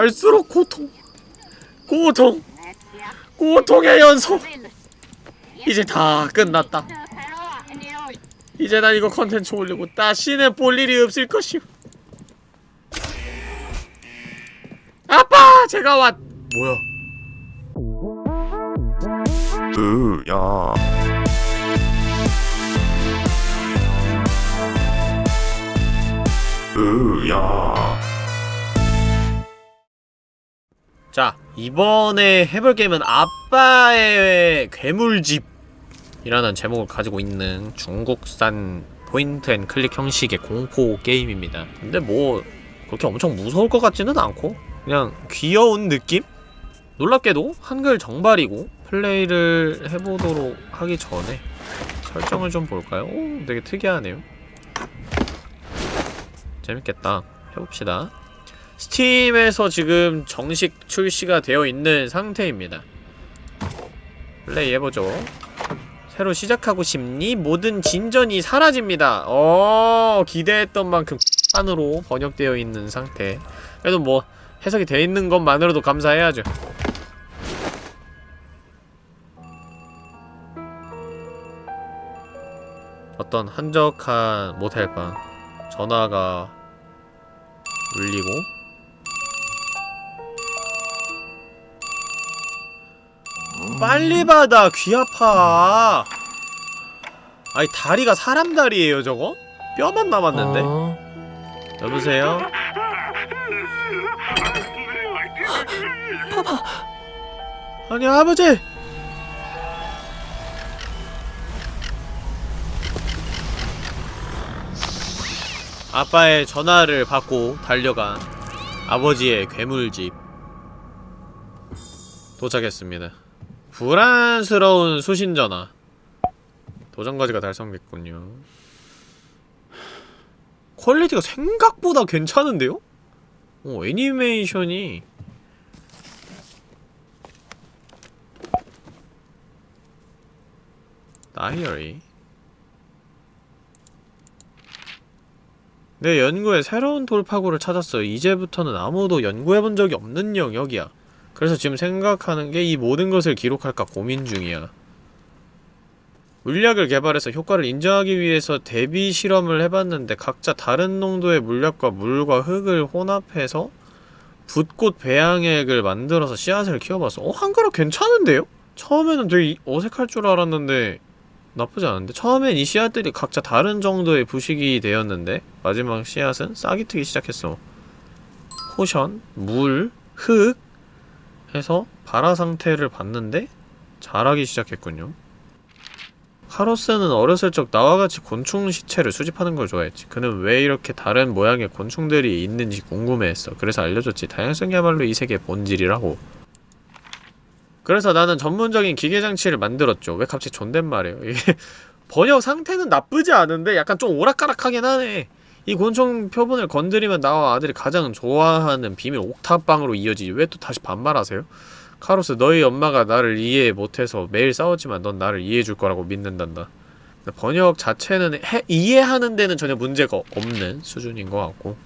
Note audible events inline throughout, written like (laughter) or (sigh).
갈수록 고통 고통 고통의 연속. 이제 다 끝났다. 이제 난 이거 컨텐츠 올리고 다시는 볼 일이 없을 것이오. 아빠 제가 왔. 뭐야? 으야. 으야 자 이번에 해볼 게임은 아빠의 괴물집 이라는 제목을 가지고 있는 중국산 point and click 형식의 공포 게임입니다 근데 뭐 그렇게 엄청 무서울 것 같지는 않고 그냥 귀여운 느낌? 놀랍게도 한글 정발이고 플레이를 해보도록 하기 전에 설정을 좀 볼까요? 오 되게 특이하네요 재밌겠다 해봅시다 스팀에서 지금 정식 출시가 되어 있는 상태입니다. 플레이 해보죠. 새로 시작하고 싶니? 모든 진전이 사라집니다. 어 기대했던 만큼 안으로 번역되어 있는 상태. 그래도 뭐 해석이 되어 있는 것만으로도 감사해야죠. 어떤 한적한 모텔방 전화가 울리고 빨리 받아 귀 아파 아니 다리가 사람 다리예요 저거? 뼈만 남았는데 어? 여보세요? 아니 아버지 아빠의 전화를 받고 달려간 아버지의 괴물집 도착했습니다 불안스러운 수신전화 도전과제가 달성됐군요 quality가 생각보다 괜찮은데요? 어, 애니메이션이 다이어리 내 연구에 새로운 돌파구를 찾았어. 이제부터는 아무도 연구해본 적이 없는 영역이야. 그래서 지금 생각하는 게 이 모든 것을 기록할까 고민 중이야. 물약을 개발해서 효과를 인정하기 위해서 대비 실험을 해봤는데 각자 다른 농도의 물약과 물과 흙을 혼합해서 붓꽃 배양액을 만들어서 씨앗을 키워봤어. 어? 한 그릇 괜찮은데요? 처음에는 되게 어색할 줄 알았는데 나쁘지 않은데? 처음엔 이 씨앗들이 각자 다른 정도의 부식이 되었는데 마지막 씨앗은 싹이 트기 시작했어 potion, 물, 흙 해서 발화 상태를 봤는데 자라기 시작했군요 카로스는 어렸을 적 나와 같이 곤충 시체를 수집하는 걸 좋아했지 그는 왜 이렇게 다른 모양의 곤충들이 있는지 궁금해했어 그래서 알려줬지 다양성이야말로 이 세계의 본질이라고 그래서 나는 전문적인 기계장치를 만들었죠. 왜 갑자기 존댓말이에요? (laughs) 번역 상태는 나쁘지 않은데 약간 좀 오락가락하긴 하네. 이 곤충 표본을 건드리면 나와 아들이 가장 좋아하는 비밀 옥탑방으로 이어지지. 왜 또 다시 반말하세요? 카로스 너희 엄마가 나를 이해 못해서 매일 싸웠지만 넌 나를 이해해줄 거라고 믿는단다. 번역 자체는 해, 이해하는 데는 전혀 문제가 없는 수준인 것 같고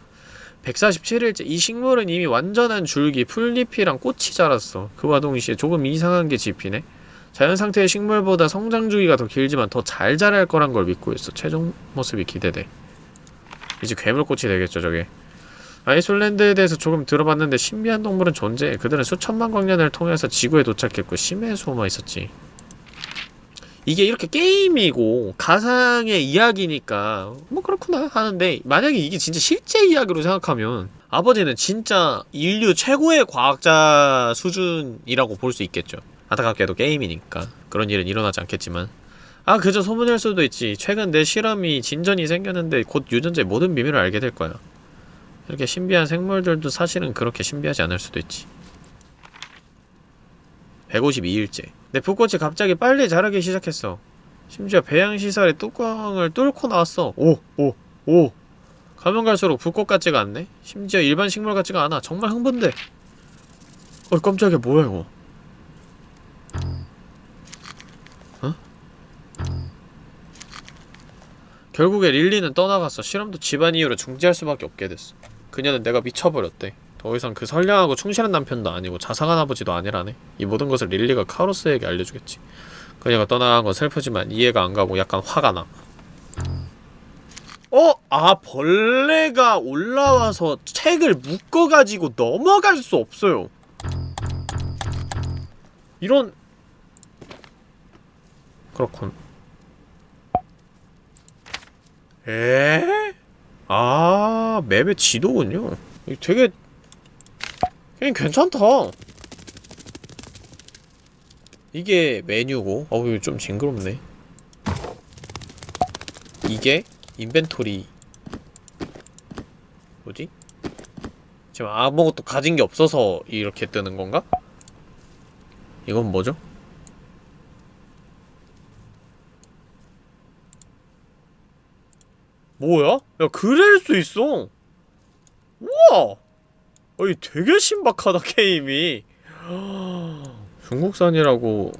147일째 이 식물은 이미 완전한 줄기, 풀잎이랑 꽃이 자랐어. 그와 동시에 조금 이상한 게 집히네. 자연 상태의 식물보다 성장 주기가 더 길지만 더 잘 자랄 거란 걸 믿고 있어. 최종 모습이 기대돼. 이제 괴물꽃이 되겠죠, 저게. 아이솔랜드에 대해서 조금 들어봤는데 신비한 동물은 존재해. 그들은 수천만 광년을 통해서 지구에 도착했고 심해 숨어 있었지. 이게 이렇게 게임이고 가상의 이야기니까 뭐 그렇구나 하는데 만약에 이게 진짜 실제 이야기로 생각하면 아버지는 진짜 인류 최고의 과학자 수준이라고 볼 수 있겠죠 안타깝게도 게임이니까 그런 일은 일어나지 않겠지만 아 그저 소문일 수도 있지 최근 내 실험이 진전이 생겼는데 곧 유전자의 모든 비밀을 알게 될 거야 이렇게 신비한 생물들도 사실은 그렇게 신비하지 않을 수도 있지 152일째 내 붓꽃이 갑자기 빨리 자라기 시작했어 심지어 배양시설의 뚜껑을 뚫고 나왔어 오! 오! 오! 가면 갈수록 붓꽃 같지가 않네? 심지어 일반 식물 같지가 않아 정말 흥분돼 어 깜짝이야 뭐야 이거 결국에 릴리는 떠나갔어 실험도 집안 이유로 중지할 수밖에 없게 됐어 그녀는 내가 미쳐버렸대 더 이상 그 선량하고 충실한 남편도 아니고 자상한 아버지도 아니라네. 이 모든 것을 릴리가 카로스에게 알려주겠지. 그녀가 떠나간 건 슬프지만 이해가 안 가고 약간 화가 나. 어? 아 벌레가 올라와서 책을 묶어가지고 넘어갈 수 없어요. 이런 그렇군. 에? 아 맵의 지도군요. 되게 그냥 괜찮다. 이게 메뉴고 어우 이거 좀 징그럽네. 이게 인벤토리 뭐지? 지금 아무것도 가진 게 없어서 이렇게 뜨는 건가? 이건 뭐죠? 뭐야? 야 그릴 수 있어! 우와! 어이 되게 신박하다 게임이 (gasps) 중국산이라고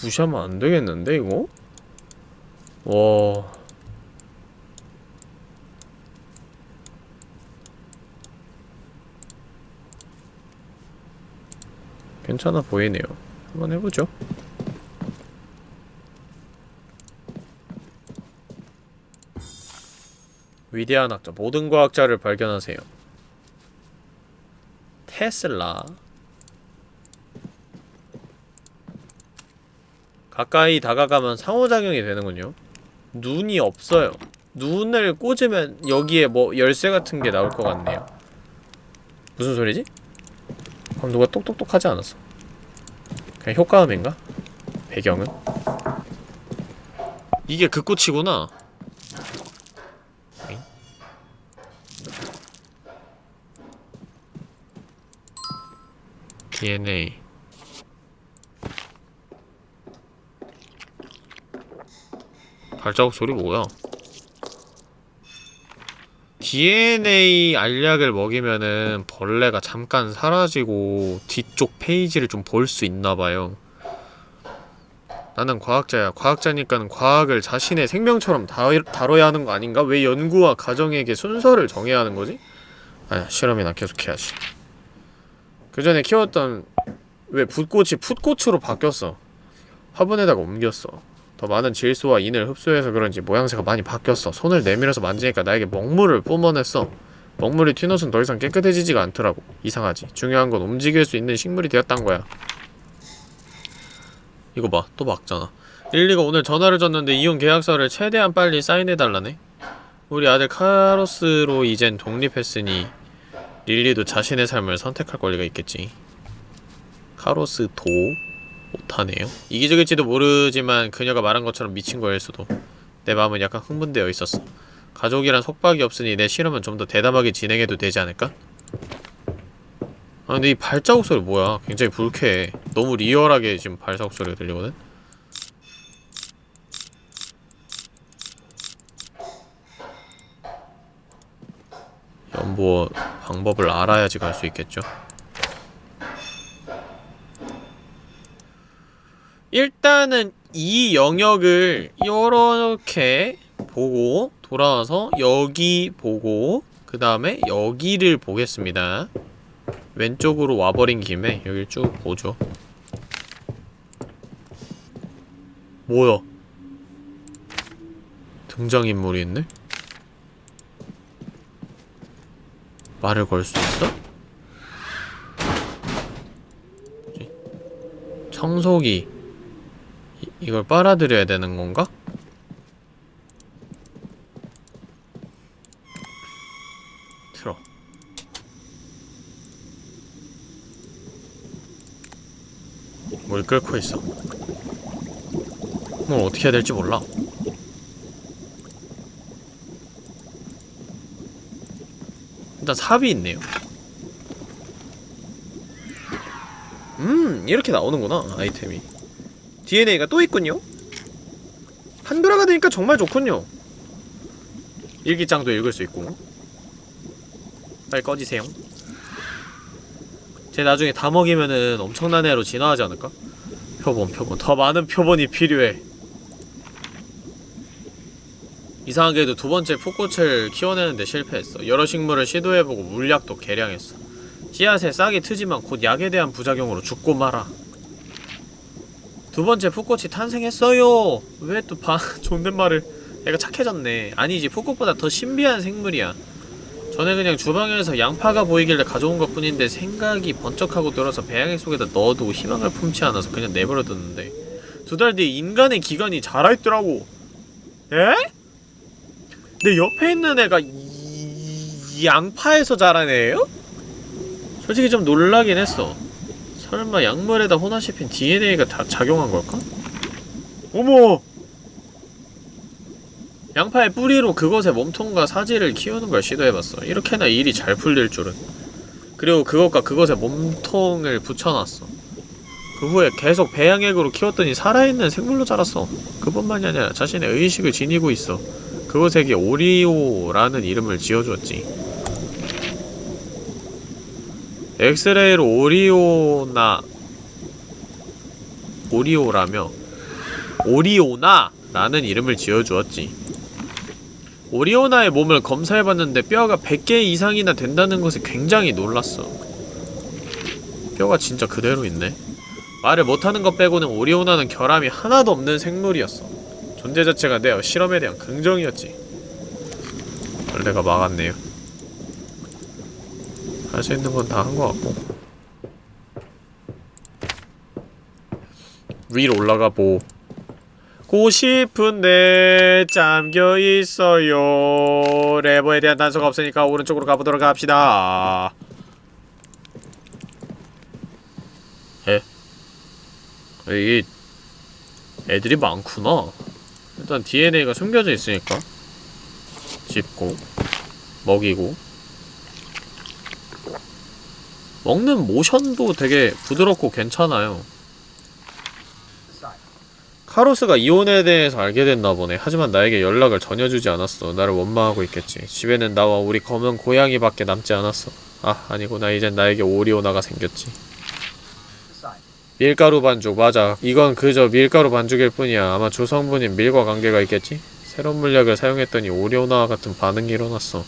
무시하면 안 되겠는데 이거? 와 괜찮아 보이네요 한번 해보죠 위대한 학자 모든 과학자를 발견하세요. 테슬라. 가까이 다가가면 상호작용이 되는군요. 눈이 없어요. 눈을 꽂으면 여기에 뭐 열쇠 같은 게 나올 것 같네요. 무슨 소리지? 그럼 누가 똑똑똑 하지 않았어? 그냥 효과음인가? 배경은? 이게 그 꽃이구나 DNA 발자국 소리 뭐야? DNA 알약을 먹이면은 벌레가 잠깐 사라지고 뒤쪽 페이지를 좀 볼 수 있나봐요. 나는 과학자야. 과학자니까는 과학을 자신의 생명처럼 다, 다뤄야 하는 거 아닌가? 왜 연구와 가정에게 순서를 정해야 하는 거지? 아니야, 실험이나 계속해야지. 그 전에 키웠던 왜 붓꽃이 풋꽃으로 바뀌었어. 화분에다가 옮겼어. 더 많은 질소와 인을 흡수해서 그런지 모양새가 많이 바뀌었어. 손을 내밀어서 만지니까 나에게 먹물을 뿜어냈어. 먹물이 튀어나선 더 이상 깨끗해지지가 않더라고. 이상하지. 중요한 건 움직일 수 있는 식물이 되었단 거야. 이거 봐. 또 막잖아. 릴리가 오늘 전화를 줬는데 이혼 계약서를 최대한 빨리 사인해달라네. 우리 아들 카로스로 이젠 독립했으니 릴리도 자신의 삶을 선택할 권리가 있겠지. 카로스 도 못하네요. 이기적일지도 모르지만 그녀가 말한 것처럼 미친 거일 수도. 내 마음은 약간 흥분되어 있었어. 가족이란 속박이 없으니 내 실험은 좀 더 대담하게 진행해도 되지 않을까? 아 근데 이 발자국 소리 뭐야? 굉장히 불쾌해. 너무 리얼하게 지금 발자국 소리가 들리거든? 연보 방법을 알아야지 갈 수 있겠죠? 일단은 이 영역을 요렇게 보고 돌아와서 여기 보고 그 다음에 여기를 보겠습니다 왼쪽으로 와버린 김에 여길 쭉 보죠 뭐야 등장인물이 있네? 말을 걸 수 있어? 청소기 이, 이걸 빨아들여야 되는 건가? 틀어 물 끓고 있어 뭘 어떻게 해야 될지 몰라 일단 삽이 있네요. 음 이렇게 나오는구나 아이템이. DNA가 또 있군요. 판도라가 되니까 정말 좋군요. 일기장도 읽을 수 있고. 빨리 꺼지세요. 쟤 나중에 다 먹이면은 엄청난 애로 진화하지 않을까? 표본 표본. 더 많은 표본이 필요해 이상하게도 두 번째 풋꽃을 키워내는데 실패했어 여러 식물을 시도해보고 물약도 개량했어 씨앗에 싹이 트지만 곧 약에 대한 부작용으로 죽고 말아. 두 번째 풋꽃이 탄생했어요. 왜 또 바, (laughs) 존댓말을. 내가 착해졌네. 아니지, 풋꽃보다 더 신비한 생물이야. 전에 그냥 주방에서 양파가 보이길래 가져온 것 뿐인데 생각이 번쩍하고 들어서 배양액 속에다 넣어도 희망을 품지 않아서 그냥 내버려뒀는데 두 달 뒤에 인간의 기관이 자라있더라고. 에? 내 옆에 있는 애가 이, 이 양파에서 자란 애예요? 솔직히 좀 놀라긴 했어. 설마 약물에다 혼합시킨 DNA가 다 작용한 걸까? 어머! 양파의 뿌리로 그것의 몸통과 사지를 키우는 걸 시도해봤어. 이렇게나 일이 잘 풀릴 줄은. 그리고 그것과 그것의 몸통을 붙여놨어. 그 후에 계속 배양액으로 키웠더니 살아있는 생물로 자랐어. 그뿐만이 아니라 자신의 의식을 지니고 있어. 그것에게 오리오라는 이름을 지어주었지. 엑스레이로 오리오나 오리오라며 오리오나 라는 이름을 지어주었지. 오리오나의 몸을 검사해봤는데 뼈가 100개 이상이나 된다는 것에 굉장히 놀랐어. 뼈가 진짜 그대로 있네. 말을 못하는 것 빼고는 오리오나는 결함이 하나도 없는 생물이었어. 존재 자체가 내 실험에 대한 긍정이었지. 벌레가 막았네요. 할 수 있는 건 다 한 것 같고. 위로 올라가 보. 고 싶은데 잠겨 있어요. 레버에 대한 단서가 없으니까 오른쪽으로 가보도록 합시다. 에? 이게 애들이 많구나. 일단 DNA가 숨겨져 있으니까 짚고 먹이고 먹는 모션도 되게 부드럽고 괜찮아요. 카로스가 이혼에 대해서 알게 됐나 보네. 하지만 나에게 연락을 전혀 주지 않았어. 나를 원망하고 있겠지. 집에는 나와 우리 검은 고양이밖에 남지 않았어. 아, 아니구나. 이젠 나에게 오리오나가 생겼지. 밀가루 반죽, 맞아. 이건 그저 밀가루 반죽일 뿐이야. 아마 주성분인 밀과 관계가 있겠지? 새로운 물약을 사용했더니 오리오나와 같은 반응이 일어났어.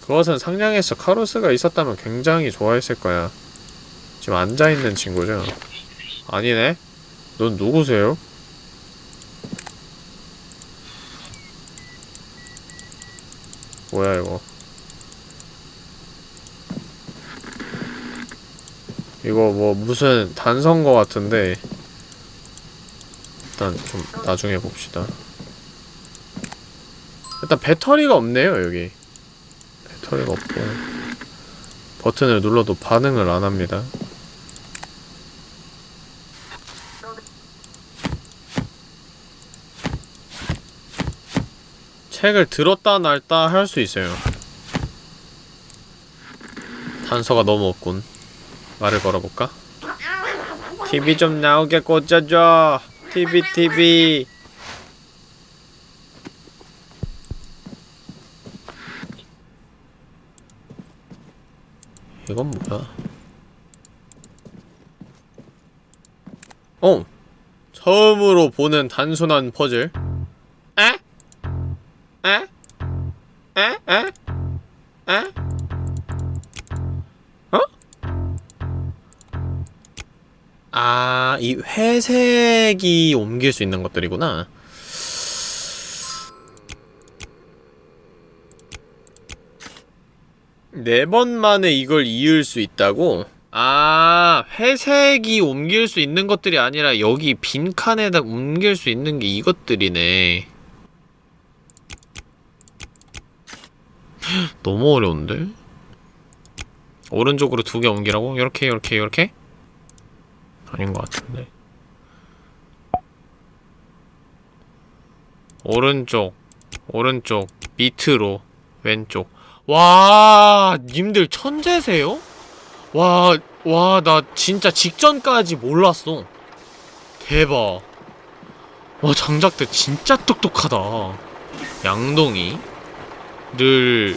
그것은 상냥해서 카로스가 있었다면 굉장히 좋아했을 거야. 지금 앉아있는 친구죠? 아니네? 넌 누구세요? 뭐야 이거 이거 뭐 무슨 것 같은데 일단 좀 나중에 봅시다. 일단 배터리가 없네요 여기. 배터리가 없고 버튼을 눌러도 반응을 안 합니다. 책을 들었다 놨다 할 수 있어요. 단서가 너무 없군 말을 걸어볼까? TV 좀 나오게 꽂아줘 TV TV 이건 뭐야? 어! 처음으로 보는 단순한 퍼즐 에? 에? 에? 에? 에? 아, 이 회색이 옮길 수 있는 것들이구나. 네 번 만에 이걸 이을 수 있다고? 아, 회색이 옮길 수 있는 것들이 아니라 여기 빈 칸에다 옮길 수 있는 게 이것들이네. (gasps) 너무 어려운데? 오른쪽으로 두 개 옮기라고? 이렇게 이렇게 이렇게? 아닌 것 같은데. 오른쪽 오른쪽 밑으로 왼쪽. 와 님들 천재세요? 와 와 나 진짜 직전까지 몰랐어. 대박. 와 장작대 진짜 똑똑하다. 양동이 를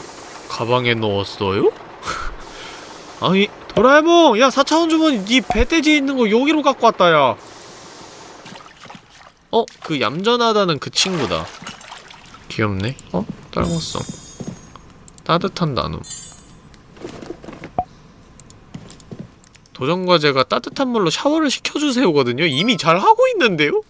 가방에 넣었어요? (laughs) 아니 도라에몽 야 4차원 주머니 니 배돼지 있는 거 여기로 갖고 왔다 야 어? 그 얌전하다는 그 친구다 귀엽네 어? 떨궜어 따뜻한 나눔 도전과제가 따뜻한 물로 샤워를 시켜주세요거든요? 이미 잘 하고 있는데요?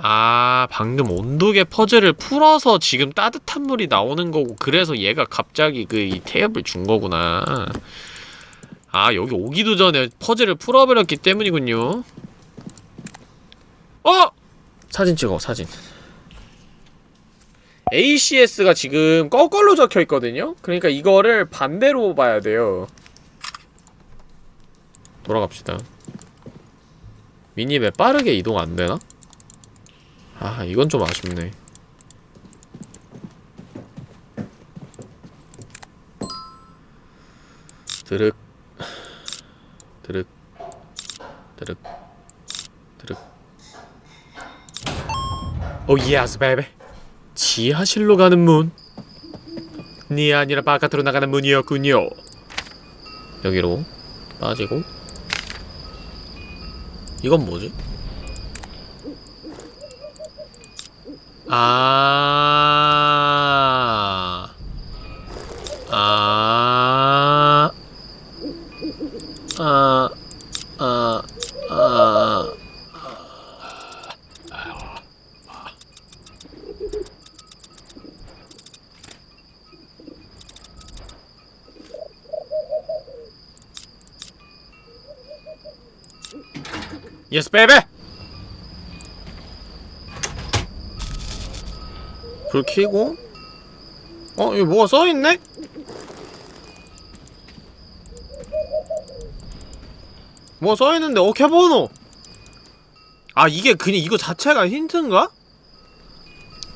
아 방금 온도계 퍼즐을 풀어서 지금 따뜻한 물이 나오는 거고 그래서 얘가 갑자기 그 이 태엽을 준 거구나 아 여기 오기도 전에 퍼즐을 풀어버렸기 때문이군요 어! 사진 찍어 사진 ACS가 지금 거꾸로 적혀있거든요? 그러니까 이거를 반대로 봐야 돼요 돌아갑시다 미니맵 빠르게 이동 안되나? 아 이건 좀 아쉽네 드륵 드륵 드륵 드륵 oh yes baby 지하실로 가는 문. 니 아니라 바깥으로 나가는 문이었군요. 여기로 빠지고. 이건 뭐지? 아. 아. 아. 아. 아. 예스 베이베! 불 켜고 어? 여기 뭐가 써있네? 뭐가 써있는데 오케이 번호 아 이게 그냥 이거 자체가 힌트인가?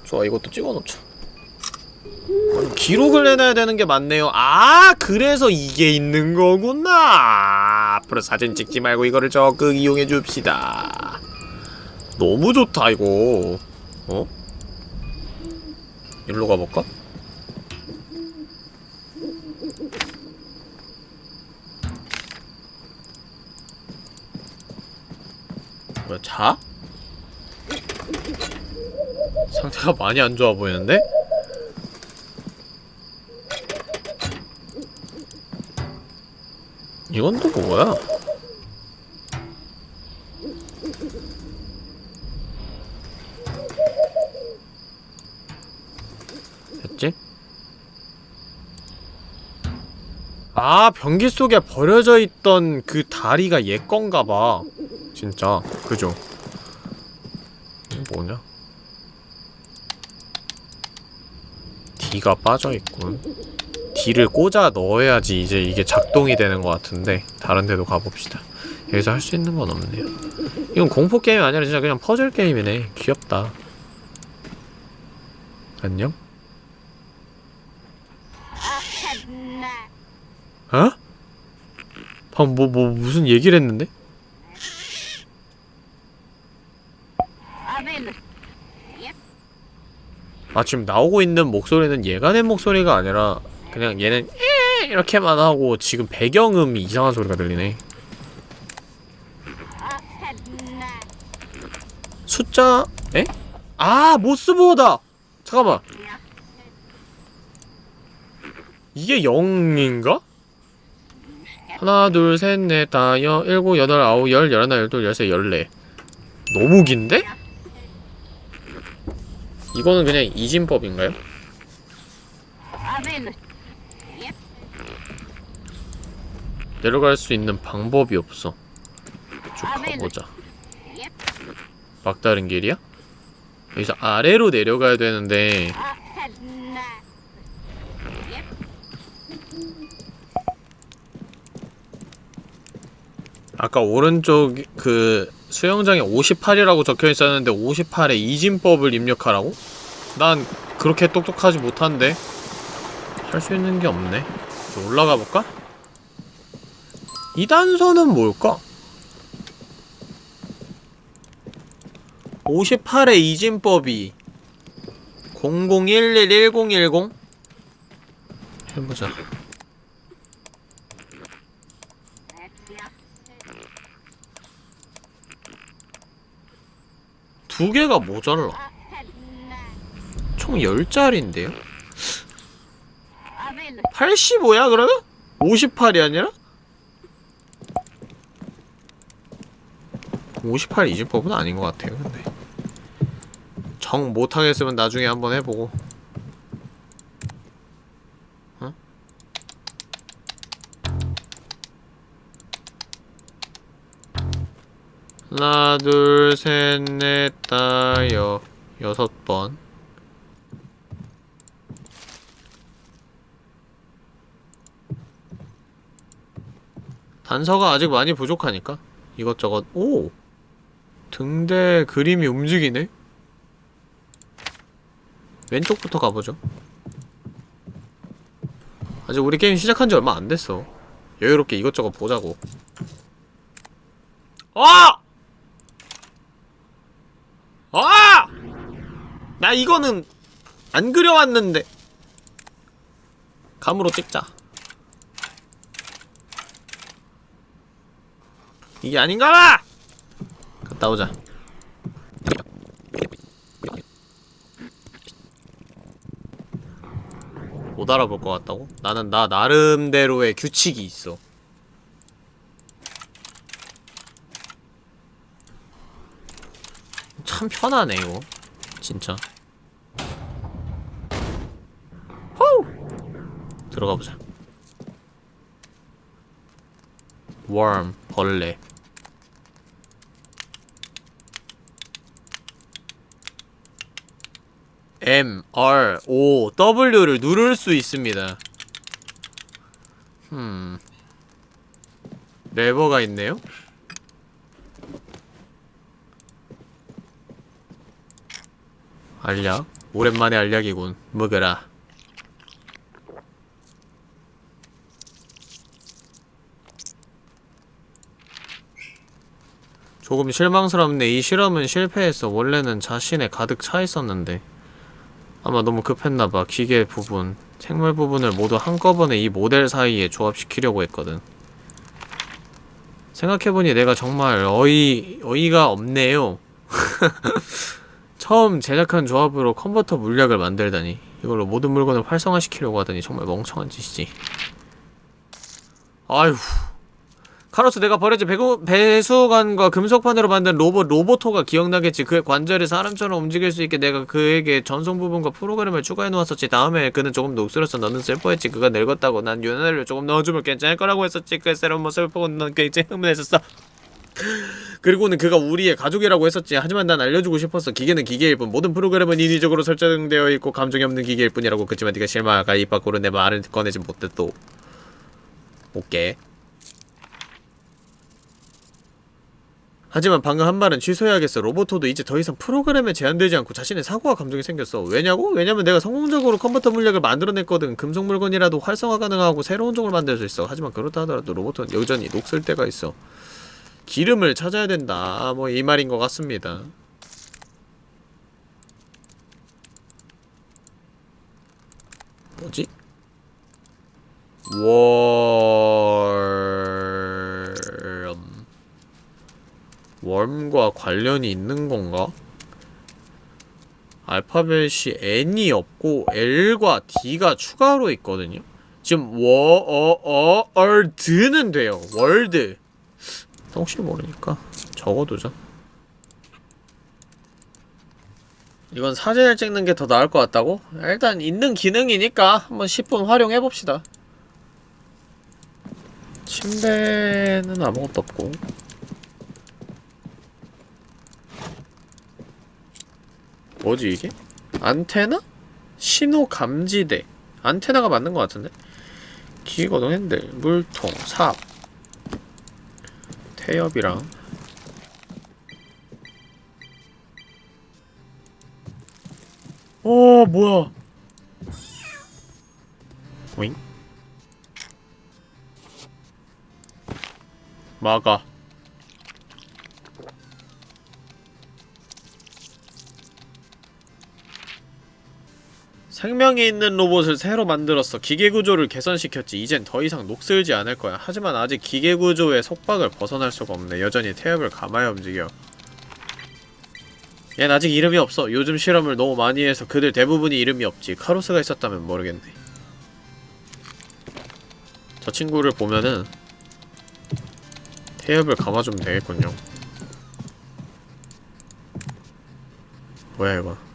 좋아 이것도 찍어놓자 기록을 해놔야 되는 게 맞네요 아 그래서 이게 있는 거구나 앞으로 사진 찍지 말고 이거를 적극 이용해 줍시다 너무 좋다 이거 어? 일로 가볼까? 뭐야 자? 상태가 많이 안 좋아 보이는데? 이건 또 뭐야? 아 변기 속에 버려져 있던 그 다리가 얘 건가봐. 진짜. 그죠? 뭐냐? D가 빠져있군. D를 꽂아 넣어야지 이제 이게 작동이 되는 것 같은데 다른 데도 가봅시다. 여기서 할 수 있는 건 없네요. 이건 공포 게임이 아니라 진짜 그냥 퍼즐 게임이네. 귀엽다. 안녕? 어? 방금 뭐, 뭐, 무슨 얘기를 했는데? 아, 지금 나오고 있는 목소리는 얘가 낸 목소리가 아니라 그냥 얘는 에 이렇게만 하고 지금 배경음이 이상한 소리가 들리네. 숫자, 에? 아, 모스보호다! 잠깐만. 이게 0인가? 하나, 둘, 셋, 넷, 다, 여, 일곱, 여덟, 아홉, 열, 열하나, 열둘, 열세, 열네. 너무 긴데? 이거는 그냥 이진법인가요? 내려갈 수 있는 방법이 없어. 쭉 가보자. 막다른 길이야? 여기서 아래로 내려가야 되는데 아까 오른쪽 그 수영장에 58이라고 적혀 있었는데 58에 이진법을 입력하라고? 난 그렇게 똑똑하지 못한데 할 수 있는 게 없네 올라가 볼까? 이 단서는 뭘까? 58의 이진법이 00111010 해보자 두 개가 모자라 총 10짜리인데요? 85야 그러면? 58이 아니라? 58 이진법은 아닌 것 같아요 근데 정 못하겠으면 나중에 한번 해보고 하나 둘 셋 넷 다 여 여섯 번 단서가 아직 많이 부족하니까 이것저것 오! 등대 그림이 움직이네? 왼쪽부터 가보죠 아직 우리 게임 시작한 지 얼마 안 됐어 여유롭게 이것저것 보자고 아! 아! 나 이거는 안 그려왔는데 감으로 찍자 이게 아닌가봐! 갔다 오자 못 알아볼 것 같다고? 나는 나 나름대로의 규칙이 있어 참 편하네 이거 진짜. 호! 들어가 보자. Worm 벌레. M, R, O, W를 누를 수 있습니다. 음 레버가 있네요? 알약? 오랜만에 알약이군. 먹어라. 조금 실망스럽네. 이 실험은 실패했어 원래는 자신에 가득 차 있었는데. 아마 너무 급했나봐. 기계 부분 생물 부분을 모두 한꺼번에 이 모델 사이에 조합시키려고 했거든. 생각해보니 내가 정말 어이... 어이가 없네요 (laughs) 처음 제작한 조합으로 컨버터 물약을 만들다니 이걸로 모든 물건을 활성화시키려고 하다니 정말 멍청한 짓이지. 아휴. 카로스 내가 버려진 배구, 배수관과 금속판으로 만든 로봇 로보토가 기억나겠지. 그의 관절이 사람처럼 움직일 수 있게 내가 그에게 전송 부분과 프로그램을 추가해 놓았었지. 다음에 그는 조금 녹슬었어 너는 슬퍼했지. 그가 늙었다고 난 윤활유를 조금 넣어주면 괜찮을 거라고 했었지. 그의 새로운 모습을 보고 넌 굉장히 흥분했었어 그리고는 그가 우리의 가족이라고 했었지 하지만 난 알려주고 싶었어 기계는 기계일 뿐 모든 프로그램은 인위적으로 설정되어 있고 감정이 없는 기계일 뿐이라고 그치만 네가 실망할까 입 밖으로 내 말을 꺼내지 못했도 오케이 하지만 방금 한 말은 취소해야겠어. 로보토도 이제 더 이상 프로그램에 제한되지 않고 자신의 사고와 감정이 생겼어. 왜냐고? 왜냐면 내가 성공적으로 컨버터 물약을 만들어냈거든. 금속 물건이라도 활성화 가능하고 새로운 종을 만들 수 있어. 하지만 그렇다 하더라도 로보토는 여전히 녹슬 때가 있어. 기름을 찾아야 된다. 뭐 이 말인 것 같습니다. 뭐지? 월... 웜과 관련이 있는 건가? 알파벳이 N이 없고 L과 D가 추가로 있거든요? 지금 워, 어, 어, 얼드는 돼요. 월드. 혹시 모르니까 적어두자. 이건 사진을 찍는 게 더 나을 것 같다고? 일단 있는 기능이니까 한번 10분 활용해봅시다. 침대는 아무것도 없고 뭐지 이게? 안테나? 신호 감지대 안테나가 맞는 것 같은데? 기거동 핸들, 물통, 삽 태엽이랑. 어 뭐야? 오잉? 막아 생명이 있는 로봇을 새로 만들었어. 기계구조를 개선시켰지. 이젠 더 이상 녹슬지 않을 거야. 하지만 아직 기계구조의 속박을 벗어날 수가 없네. 여전히 태엽을 감아야 움직여. 얜 아직 이름이 없어. 요즘 실험을 너무 많이 해서 그들 대부분이 이름이 없지. 카로스가 있었다면 모르겠네. 저 친구를 보면은 태엽을 감아주면 되겠군요. 뭐야 이거?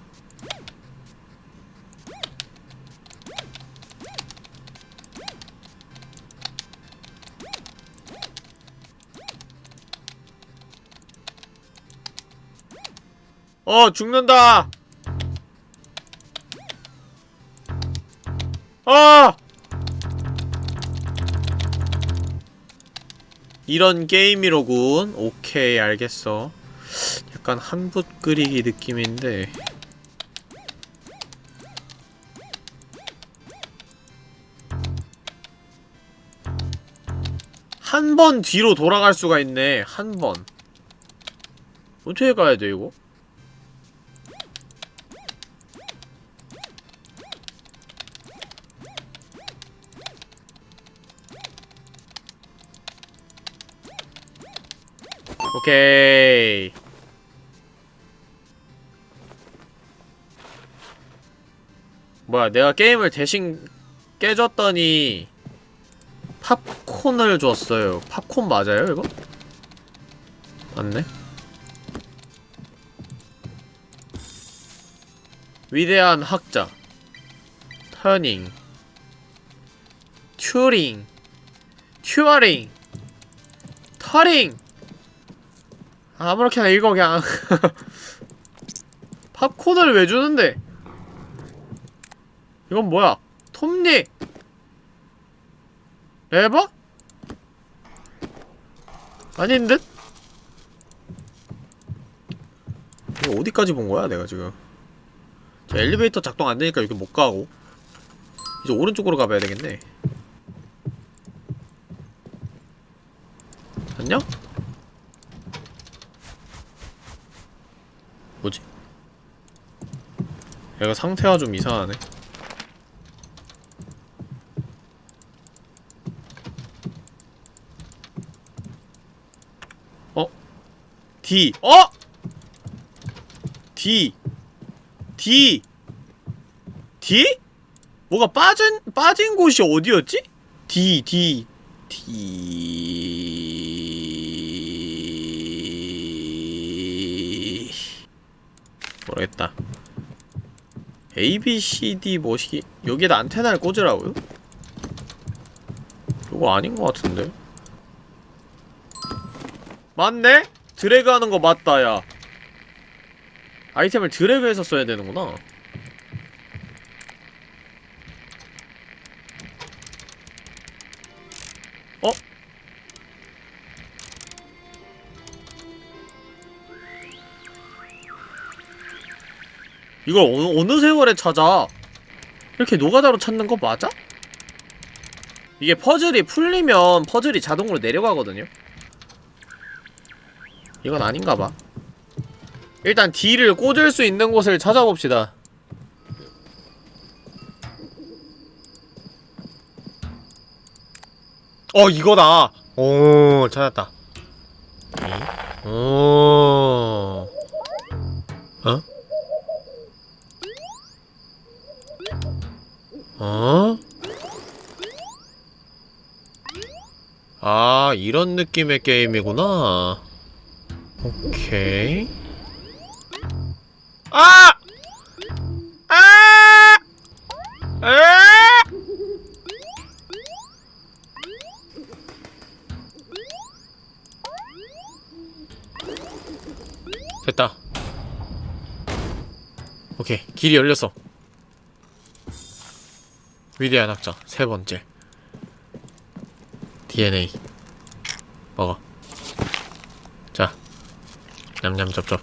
어 죽는다. 아! 이런 게임이로군. 오케이, 알겠어. 약간 한붓 그리기 느낌인데. 한 번 뒤로 돌아갈 수가 있네. 한 번. 어떻게 가야 돼, 이거? 오케이. 뭐야, 내가 게임을 대신 깨줬더니 팝콘을 줬어요. 팝콘 맞아요, 이거? 맞네. 위대한 학자 터닝 튜링 튜어링 터링 아무렇게나 읽어 그냥. (laughs) 팝콘을 왜 주는데? 이건 뭐야? 톱니! 레버? 아닌 듯? 이거 어디까지 본 거야 내가 지금? 자, 엘리베이터 작동 안 되니까 여기 못 가고. 이제 오른쪽으로 가봐야 되겠네. 안녕? 뭐지? 얘가 상태가 좀 이상하네. 어? D. 어? D. D. D? 뭐가 빠진, 빠진 곳이 어디였지? D, D, D. 모르겠다. A, B, C, D 뭐시기 여기에다 안테나를 꽂으라고요? 이거 아닌 것 같은데? 맞네? 드래그 하는 거 맞다, 야. 아이템을 드래그해서 써야 되는구나. 이걸 어느, 어느 세월에 찾아? 이렇게 노가다로 찾는 거 맞아? 이게 퍼즐이 풀리면 퍼즐이 자동으로 내려가거든요? 이건 아닌가봐. 일단 D를 꽂을 수 있는 곳을 찾아봅시다. 어, 이거다! 오, 찾았다. 오. 어? 어? 아, 이런 느낌의 게임이구나. 오케이. 아! 아! 아! 됐다. 오케이, 길이 열렸어. 위대한 학자 세 번째. DNA 먹어. 자 냠냠 쩝쩝.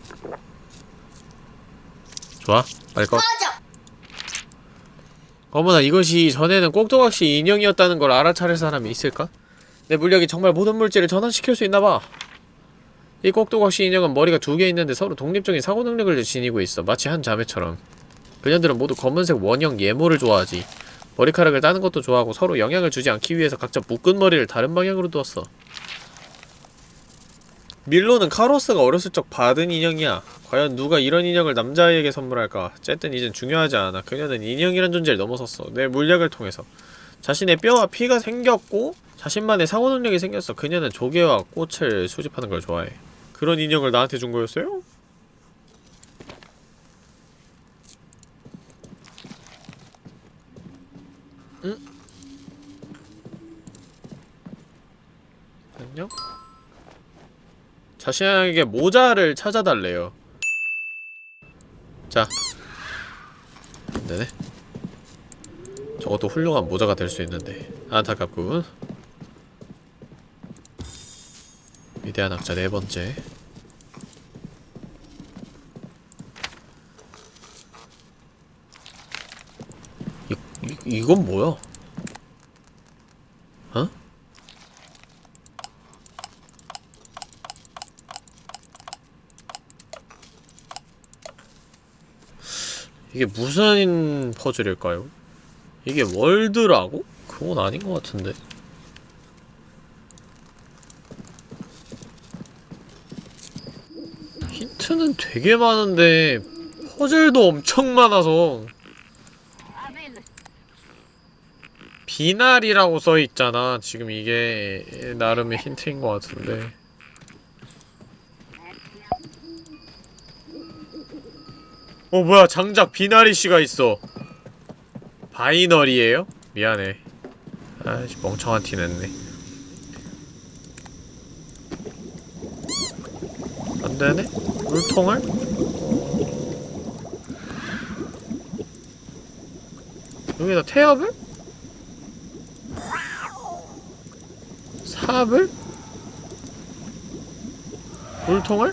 좋아? 빨리 꺼. 어머나 이것이 전에는 꼭두각시 인형이었다는 걸 알아차릴 사람이 있을까? 내 물력이 정말 모든 물질을 전환시킬 수 있나봐. 이 꼭두각시 인형은 머리가 두 개 있는데 서로 독립적인 사고 능력을 지니고 있어. 마치 한 자매처럼. 그녀들은 모두 검은색 원형 예모를 좋아하지 머리카락을 따는 것도 좋아하고 서로 영향을 주지 않기 위해서 각자 묶은 머리를 다른 방향으로 두었어. 밀로는 카로스가 어렸을 적 받은 인형이야. 과연 누가 이런 인형을 남자아이에게 선물할까? 어쨌든 이젠 중요하지 않아. 그녀는 인형이란 존재를 넘어섰어. 내 물약을 통해서. 자신의 뼈와 피가 생겼고 자신만의 상호 능력이 생겼어. 그녀는 조개와 꽃을 수집하는 걸 좋아해. 그런 인형을 나한테 준 거였어요? 안녕? 자신에게 모자를 찾아달래요. 자. 안되네. 저것도 훌륭한 모자가 될 수 있는데. 안타깝군. 위대한 학자 네 번째. 이, 이, 이건 뭐야? 어? 이게 무슨 퍼즐일까요? 이게 월드라고? 그건 아닌 것 같은데. 힌트는 되게 많은데 퍼즐도 엄청 많아서 비날이라고 써있잖아 지금 이게 나름의 힌트인 것 같은데 어 뭐야 장작 비나리 씨가 있어 바이너리에요? 미안해 아씨 멍청한 티 냈네 안되네? 물통을? 여기다 태엽을? 삽을? 물통을?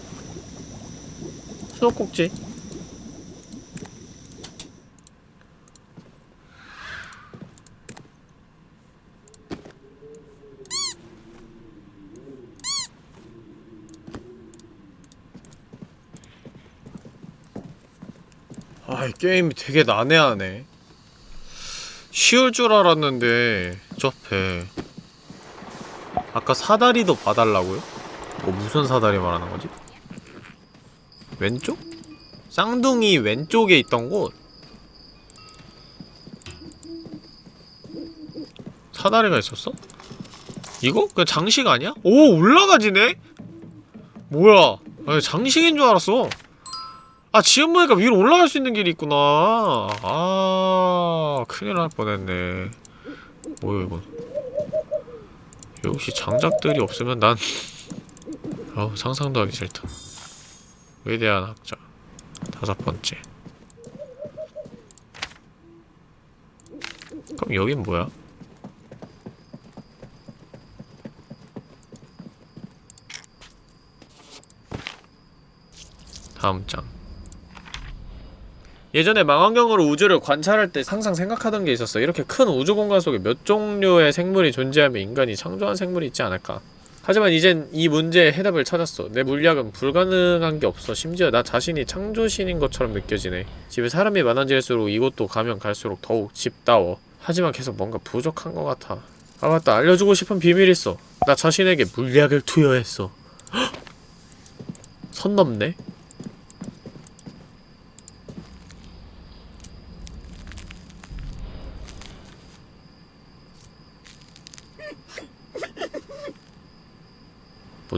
수도꼭지 게임이 되게 난해하네. 쉬울 줄 알았는데, 저 배. 아까 사다리도 봐달라고요? 뭐 무슨 사다리 말하는 거지? 왼쪽? 쌍둥이 왼쪽에 있던 곳? 사다리가 있었어? 이거? 그냥 장식 아니야? 오! 올라가지네? 뭐야? 아, 장식인 줄 알았어. 아 지금 보니까 위로 올라갈 수 있는 길이 있구나. 아 큰일 날 뻔했네. 뭐야 이건 역시 장작들이 없으면 난 아우 상상도 하기 싫다. 위대한 학자. 다섯 번째. 그럼 여긴 뭐야? 다음 장 예전에 망원경으로 우주를 관찰할 때 항상 생각하던 게 있었어. 이렇게 큰 우주 공간 속에 몇 종류의 생물이 존재하며 인간이 창조한 생물이 있지 않을까. 하지만 이젠 이 문제의 해답을 찾았어. 내 물리학은 불가능한 게 없어. 심지어 나 자신이 창조신인 것처럼 느껴지네. 집에 사람이 많아질수록 이곳도 가면 갈수록 더욱 집다워. 하지만 계속 뭔가 부족한 것 같아. 아 맞다. 알려주고 싶은 비밀 있어. 나 자신에게 물리학을 투여했어. 헉! (gasps) 선 넘네?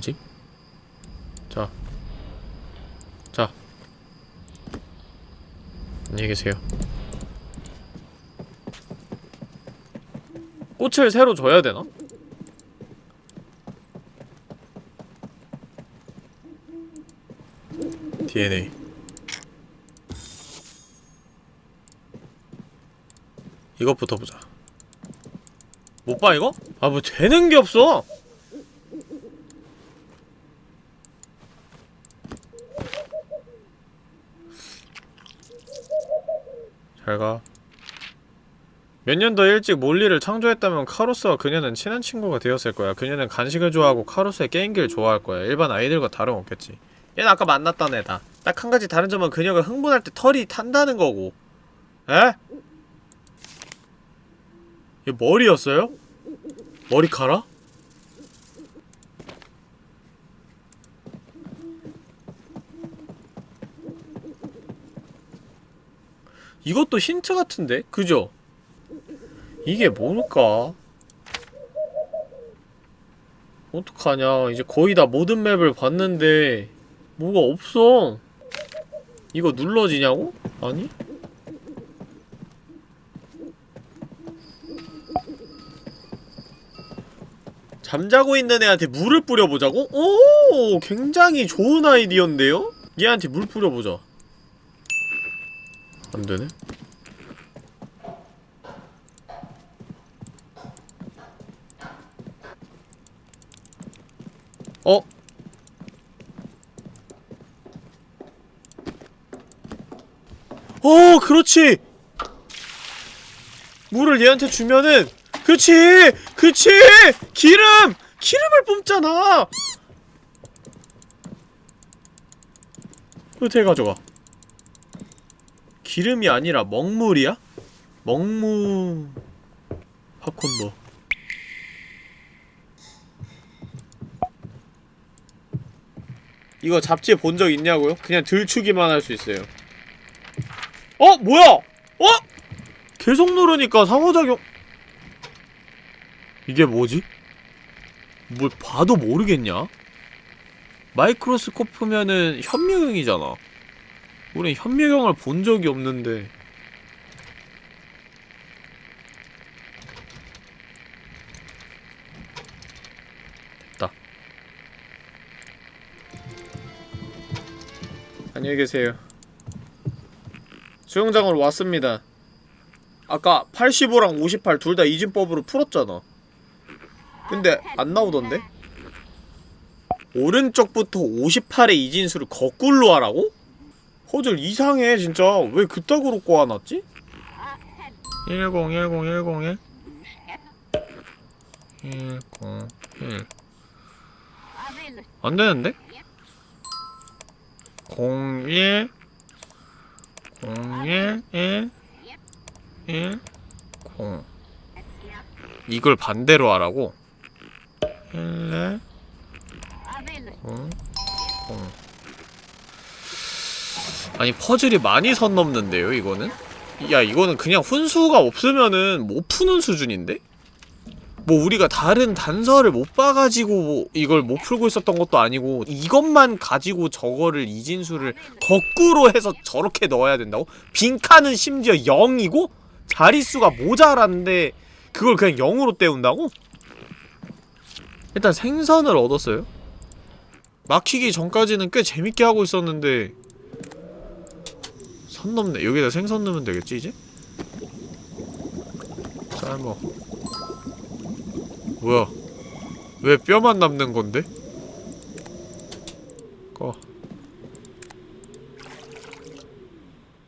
뭐지? 자. 자. 안녕히 계세요. 꽃을 새로 줘야 되나? DNA. 이것부터 보자. 못 봐, 이거? 아, 뭐 되는 게 없어! 몇 년 더 일찍 몰리를 창조했다면 카로스와 그녀는 친한 친구가 되었을 거야. 그녀는 간식을 좋아하고 카로스의 게임기를 좋아할 거야. 일반 아이들과 다름없겠지. 얘는 아까 만났던 애다. 딱 한 가지 다른 점은 그녀가 흥분할 때 털이 탄다는 거고. 에? 얘 머리였어요? 머리카락? 이것도 힌트 같은데? 그죠? 이게 뭘까? 어떡하냐 이제 거의 다 모든 맵을 봤는데 뭐가 없어 이거 눌러지냐고? 아니? 잠자고 있는 애한테 물을 뿌려보자고? 오! 굉장히 좋은 아이디어인데요? 얘한테 물 뿌려보자 안되네 어? 어, 그렇지! 물을 얘한테 주면은, 그치! 그치! 기름! 기름을 뿜잖아! 어떻게 가져가? 기름이 아니라 먹물이야? 먹무... 팝콘 너. 이거 잡지에 본 적 있냐고요? 그냥 들추기만 할 수 있어요. 어? 뭐야? 어? 계속 누르니까 상호작용... 이게 뭐지? 뭘 봐도 모르겠냐? 마이크로스코프면은 현미경이잖아. 우린 현미경을 본 적이 없는데 안녕히 계세요. 수영장으로 왔습니다. 아까 85랑 58 둘 다 이진법으로 풀었잖아. 근데 안 나오던데? 오른쪽부터 58의 이진수를 거꾸로 하라고? 퍼즐 이상해 진짜 왜 그따구로 꼬아놨지? 10101011 101 안되는데? 01 01 1 1 0 이걸 반대로 하라고? 1 0 0 아니 퍼즐이 많이 선 넘는데요 이거는? 야 이거는 그냥 훈수가 없으면은 못 푸는 수준인데? 뭐 우리가 다른 단서를 못 봐가지고 뭐 이걸 못 풀고 있었던 것도 아니고 이것만 가지고 저거를 이진수를 거꾸로 해서 저렇게 넣어야 된다고? 빈칸은 심지어 0이고 자릿수가 모자란데 그걸 그냥 0으로 때운다고? 일단 생선을 얻었어요 막히기 전까지는 꽤 재밌게 하고 있었는데 선 넘네. 여기다 생선 넣으면 되겠지, 이제? 삶어. 뭐야. 왜 뼈만 남는 건데? 꺼.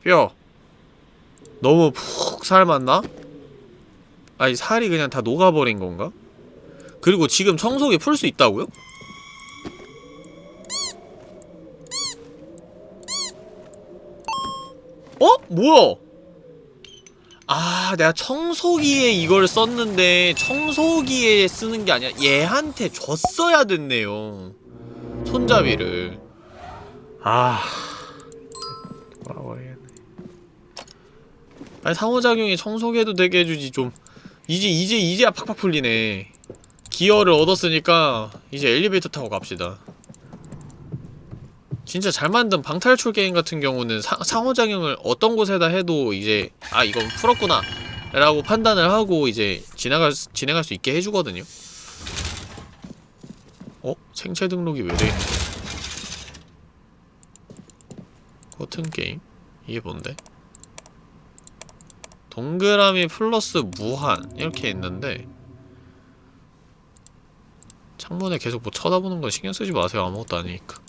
뼈. 너무 푹 삶았나? 아니, 살이 그냥 다 녹아버린 건가? 그리고 지금 청소기 풀 수 있다고요? 어? 뭐야? 아, 내가 청소기에 이걸 썼는데 청소기에 쓰는 게 아니라 얘한테 줬어야 됐네요. 손잡이를. 아. 아니, 상호작용이 청소기에도 되게 해주지, 좀. 이제, 이제, 이제야 팍팍 풀리네. 기어를 얻었으니까, 이제 엘리베이터 타고 갑시다. 진짜 잘 만든 방탈출 게임 같은 경우는 사, 상호작용을 어떤 곳에다 해도 이제 아 이건 풀었구나 라고 판단을 하고 이제 지나갈, 수- 진행할 수 있게 해주거든요 어? 생체 등록이 왜 돼있는? 버튼 게임? 이게 뭔데? 동그라미 플러스 무한 이렇게 있는데 창문에 계속 뭐 쳐다보는 건 신경 쓰지 마세요 아무것도 아니니까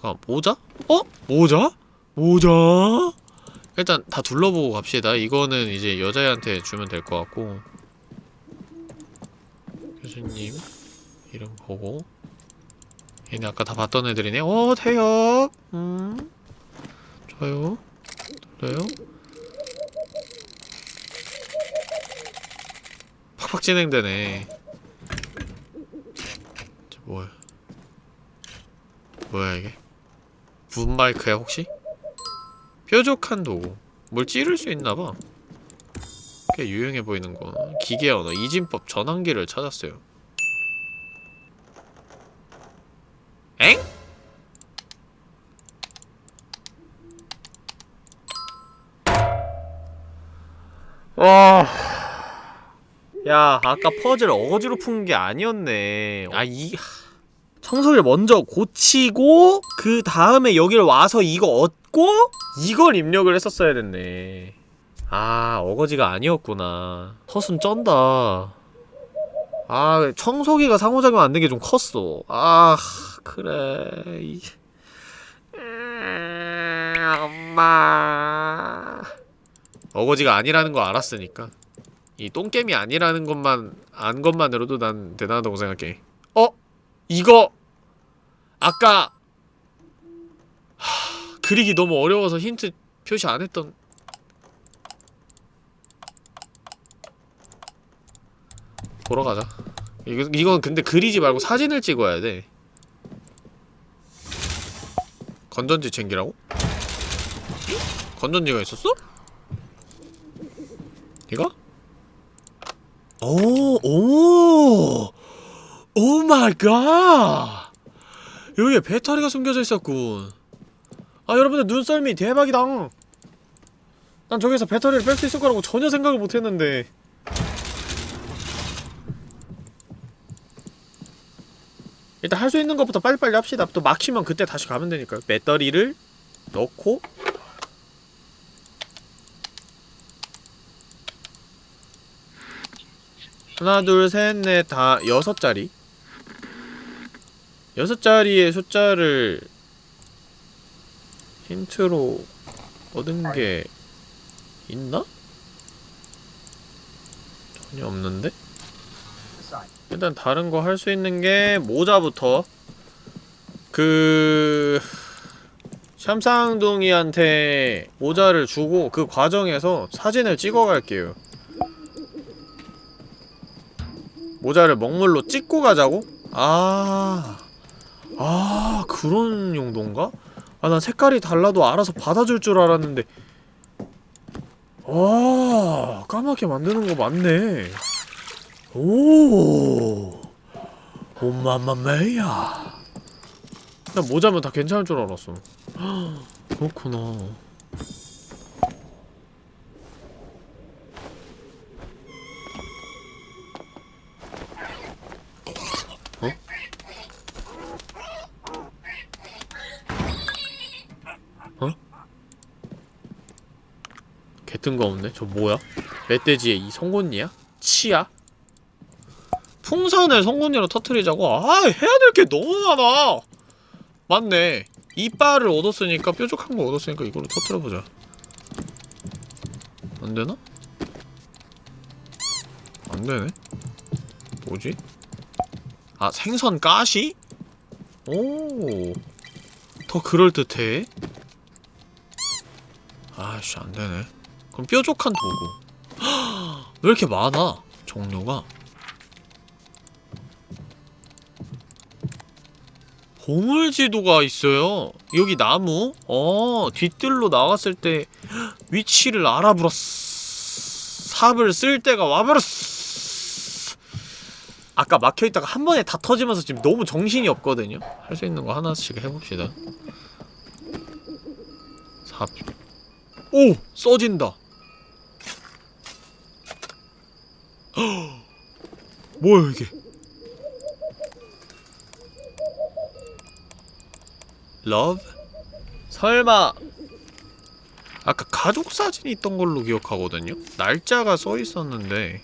잠깐 모자? 어? 모자? 모자? 일단 다 둘러보고 갑시다. 이거는 이제 여자애한테 주면 될 것 같고 교수님 이름 보고 얘네 아까 다 봤던 애들이네. 어 태엽 음 좋아요 눌러요 팍팍 진행되네. 저 뭐야? 뭐야 이게? 무슨 마이크야 혹시? 뾰족한 도구 뭘 찌를 수 있나봐. 꽤 유용해 보이는 거. 기계 언어 이진법 전환기를 찾았어요. 엥? 와... 야 아까 퍼즐 어거지로 푼 게 아니었네. 아 이 청소기를 먼저 고치고 그 다음에 여기를 와서 이거 얻고 이걸 입력을 했었어야 됐네. 아 어거지가 아니었구나. 허순 쩐다. 아 청소기가 상호작용 안 된 게 좀 컸어. 아 그래. 엄마. 어거지가 아니라는 거 알았으니까. 이 똥겜이 아니라는 것만 안 것만으로도 난 대단하다고 생각해. 어? 이거 아까 하, 그리기 너무 어려워서 힌트 표시 안 했던 보러 가자 이거, 이건 근데 그리지 말고 사진을 찍어야 돼 건전지 챙기라고? 건전지가 있었어? 이거? 오, 오, Oh my god! 여기에 배터리가 숨겨져 있었군. 아, 여러분들 눈썰미 대박이다! 난 저기서 배터리를 뺄 수 있을 거라고 전혀 생각을 못 했는데. 일단 할 수 있는 것부터 빨리빨리 합시다. 또 막히면 그때 다시 가면 되니까요. 배터리를 넣고 하나 둘 셋 넷 다 여섯 자리 여섯 자리의 숫자를 힌트로 얻은 게 있나? 전혀 없는데? 일단 다른 거 할 수 있는 게 모자부터 그... 샴쌍둥이한테 모자를 주고 그 과정에서 사진을 찍어갈게요 모자를 먹물로 찍고 가자고? 아... 아... 그런 용도인가? 아, 난 색깔이 달라도 알아서 받아줄 줄 알았는데. 아... 까맣게 만드는 거 맞네. 오... 엄마마메야. 난 모자면 다 괜찮을 줄 알았어. (gasps) 그렇구나 개뜬거 없네. 저 뭐야? 멧돼지의 이 송곳니야? 치야? 풍선을 송곳니로 터트리자고? 아, 해야 될 게 너무 많아! 맞네. 이빨을 얻었으니까, 뾰족한 거 얻었으니까 이걸로 터트려보자. 안되나? 안되네. 뭐지? 아, 생선 가시? 오. 더 그럴듯해. 아씨, 안되네. 그럼 뾰족한 도구. 왜 이렇게 많아 종류가? 보물지도가 있어요. 여기 나무. 어 뒤뜰로 나갔을 때 위치를 알아버렸어 삽을 쓸 때가 와버렸어 아까 막혀있다가 한 번에 다 터지면서 지금 너무 정신이 없거든요. 할 수 있는 거 하나씩 해봅시다. 삽. 오! 써진다 (gasps) 뭐야 이게 love? 설마 아까 가족 사진이 있던 걸로 기억하거든요? 날짜가 써 있었는데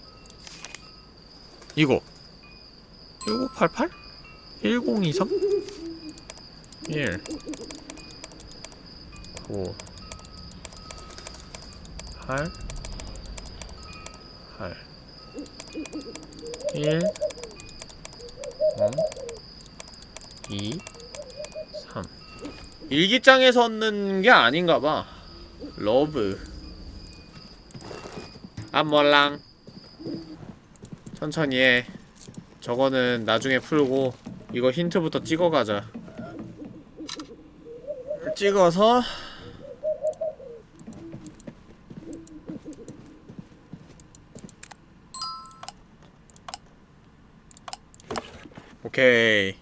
이거 1988? 1023? 1 9 8 8 1 0 2 3 일기장에 썼는 게 아닌가 봐. 러브. 안몰랑. 천천히 해. 저거는 나중에 풀고 이거 힌트부터 찍어가자. 찍어서 오케이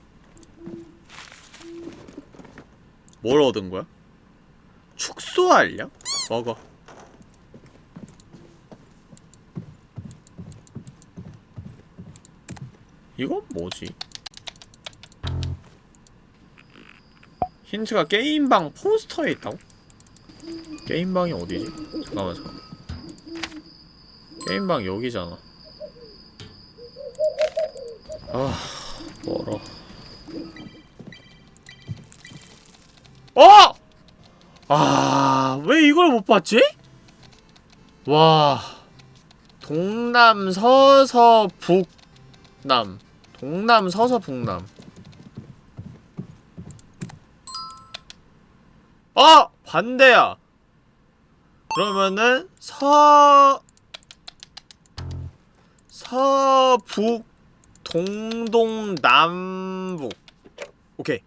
뭘 얻은 거야? 축소 알약? 먹어 이건 뭐지? 힌트가 게임방 포스터에 있다고? 게임방이 어디지? 잠깐만 잠깐만 게임방 여기잖아 아 멀어 어! 아, 왜 이걸 못 봤지? 와. 동남 서서 북남. 동남 서서 북남. 아! 반대야. 그러면은 서 서 북 동동 남북. 오케이.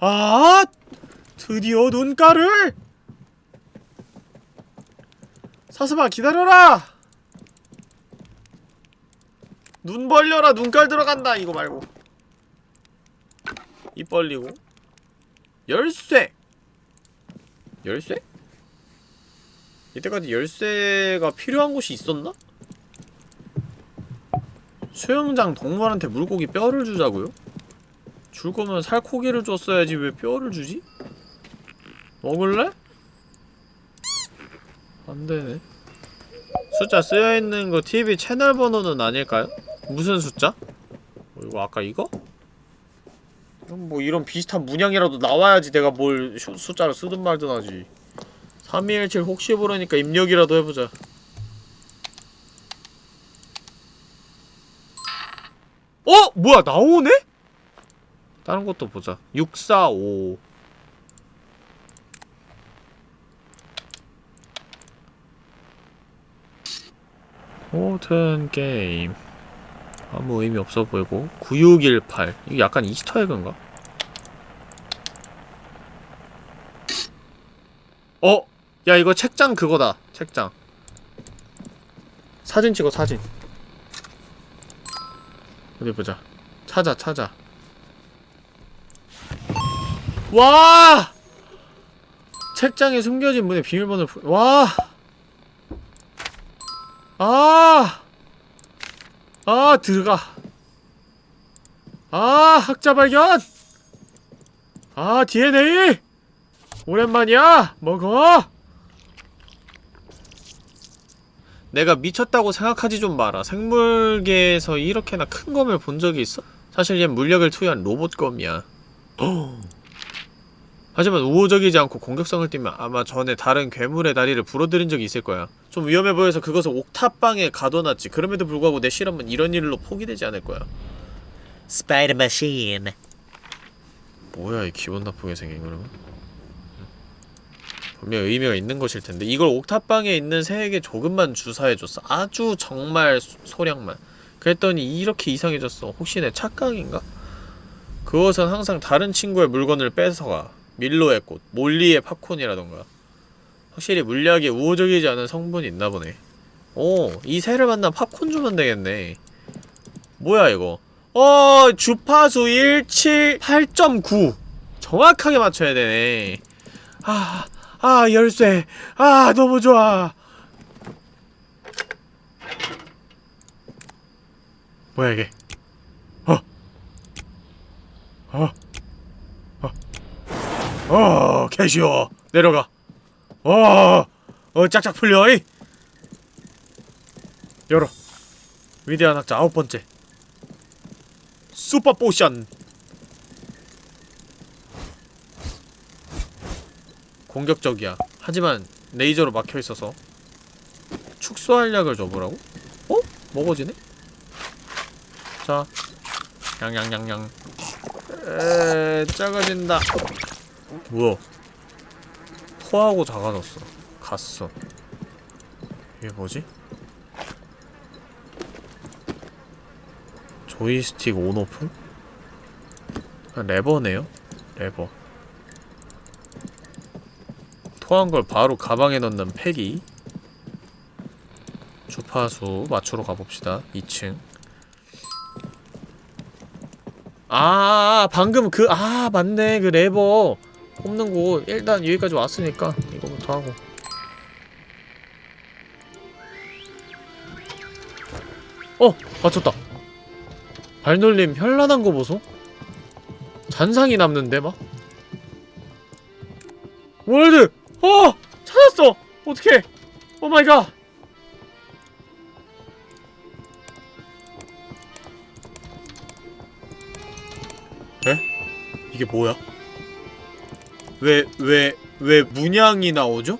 아! 드디어 눈가를! 사슴아 기다려라! 눈 벌려라 눈깔 들어간다 이거 말고 입 벌리고 열쇠! 열쇠? 이때까지 열쇠가 필요한 곳이 있었나? 수영장 동물한테 물고기 뼈를 주자고요? 줄 거면 살코기를 줬어야지 왜 뼈를 주지? 먹을래? 안되네 숫자 쓰여있는 거 TV 채널 번호는 아닐까요? 무슨 숫자? 어, 이거 아까 이거? 뭐 이런 비슷한 문양이라도 나와야지 내가 뭘 슈- 숫자를 쓰든 말든 하지 3217 혹시 모르니까 입력이라도 해보자 어? 뭐야 나오네? 다른 것도 보자 645 모든 게임 아무 의미 없어 보이고 9618 이거 약간 이스터 에그인가? 어? 야 이거 책장 그거다 책장 사진 찍어 사진 어디 보자 찾아 찾아 와 책장에 숨겨진 문의 비밀번호를 푸... 와 아! 아, 들어가. 아, 학자 발견! 아, DNA! 오랜만이야! 먹어! 내가 미쳤다고 생각하지 좀 마라. 생물계에서 이렇게나 큰 검을 본 적이 있어? 사실 얜 물력을 투여한 로봇검이야. (gasps) 하지만 우호적이지 않고 공격성을 띠면 아마 전에 다른 괴물의 다리를 부러뜨린 적이 있을 거야. 좀 위험해 보여서 그것을 옥탑방에 가둬놨지. 그럼에도 불구하고 내 실험은 이런 일로 포기되지 않을 거야. Spider Machine. 뭐야 이 기분 나쁘게 생긴 거는? 분명 의미가 있는 것일 텐데 이걸 옥탑방에 있는 새에게 조금만 주사해줬어. 아주 정말 소- 소량만. 그랬더니 이렇게 이상해졌어. 혹시 내 착각인가? 그것은 항상 다른 친구의 물건을 뺏어가. 밀로의 꽃, 몰리의 팝콘이라던가. 확실히 물리학에 우호적이지 않은 성분이 있나 보네. 오, 이 새를 만나 팝콘 주면 되겠네. 뭐야 이거? 어, 주파수 178.9. 정확하게 맞춰야 되네. 아, 아, 열쇠. 아, 너무 좋아. 뭐야 이게? 어. 어. 어. 어, 캐시오. 내려가. 어. 어, 짝짝 풀려. 이. 열어. 위대한 학자 아홉 번째. super potion. 공격적이야. 하지만 레이저로 막혀 있어서 축소할 약을 줘보라고? 어? 먹어지네? 자, 양양양양. 에, 작아진다. 뭐야? 토하고 작아졌어. 갔어. 이게 뭐지? 조이스틱 on off? 아, 레버네요? 레버 토한 걸 바로 가방에 넣는 팩이 주파수 맞추러 가봅시다. 2층. 아 방금 그 아 맞네. 그 레버 뽑는 곳 일단 여기까지 왔으니까 이거부터 하고. 어 맞췄다. 발놀림 현란한 거 보소. 잔상이 남는데 막. world 어 찾았어 어떡해 oh my god 에? 이게 뭐야? 왜, 왜, 왜 문양이 나오죠?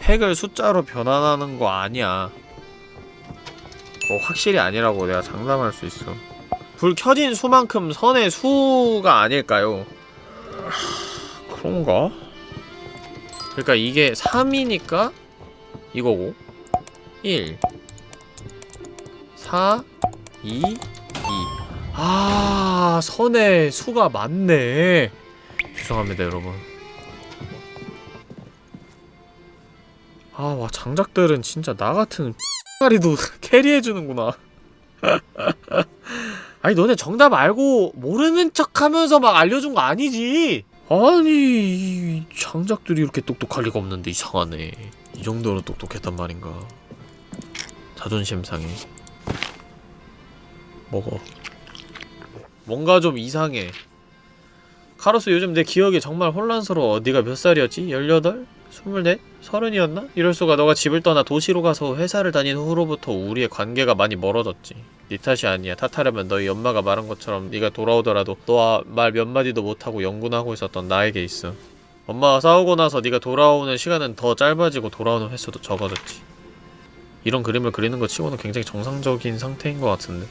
팩을 숫자로 변환하는 거 아니야. 그거 확실히 아니라고 내가 장담할 수 있어. 불 켜진 수만큼 선의 수가 아닐까요? 하, 그런가? 그러니까 이게 3이니까 이거고 1 4 2 2 아, 선의 수가 많네. 죄송합니다, 여러분. 아, 와, 장작들은 진짜 나 같은 X가리도 (laughs) 캐리해주는구나. (laughs) 아니, 너네 정답 알고 모르는 척 하면서 막 알려준 거 아니지? 아니, 이 장작들이 이렇게 똑똑할 리가 없는데 이상하네. 이 정도로 똑똑했단 말인가. 자존심 상해. 먹어. 뭔가 좀 이상해. 카로스 요즘 내 기억이 정말 혼란스러워. 네가 몇 살이었지? 18? 24? 30이었나? 이럴 수가 너가 집을 떠나 도시로 가서 회사를 다닌 후로부터 우리의 관계가 많이 멀어졌지. 네 탓이 아니야. 탓하려면 너희 엄마가 말한 것처럼 네가 돌아오더라도 너와 말 몇 마디도 못하고 연구하고 있었던 나에게 있어. 엄마와 싸우고 나서 네가 돌아오는 시간은 더 짧아지고 돌아오는 횟수도 적어졌지. 이런 그림을 그리는 것 치고는 굉장히 정상적인 상태인 것 같은데.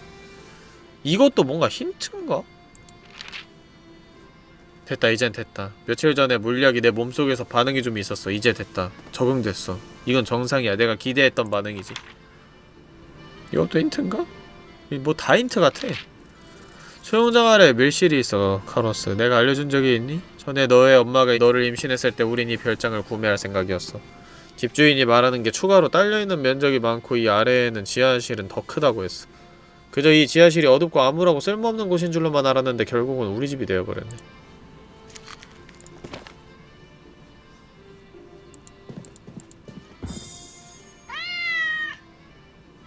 이것도 뭔가 힌트인가? 됐다 이젠 됐다. 며칠 전에 물약이 내 몸속에서 반응이 좀 있었어. 이제 됐다. 적응됐어. 이건 정상이야. 내가 기대했던 반응이지. 이것도 힌트인가? 뭐 다 힌트 같아. 수영장 아래 밀실이 있어 카로스. 내가 알려준 적이 있니? 전에 너의 엄마가 너를 임신했을 때 우린 이 별장을 구매할 생각이었어. 집주인이 말하는 게 추가로 딸려있는 면적이 많고 이 아래에는 지하실은 더 크다고 했어. 그저 이 지하실이 어둡고 암울하고 쓸모없는 곳인 줄로만 알았는데 결국은 우리 집이 되어버렸네.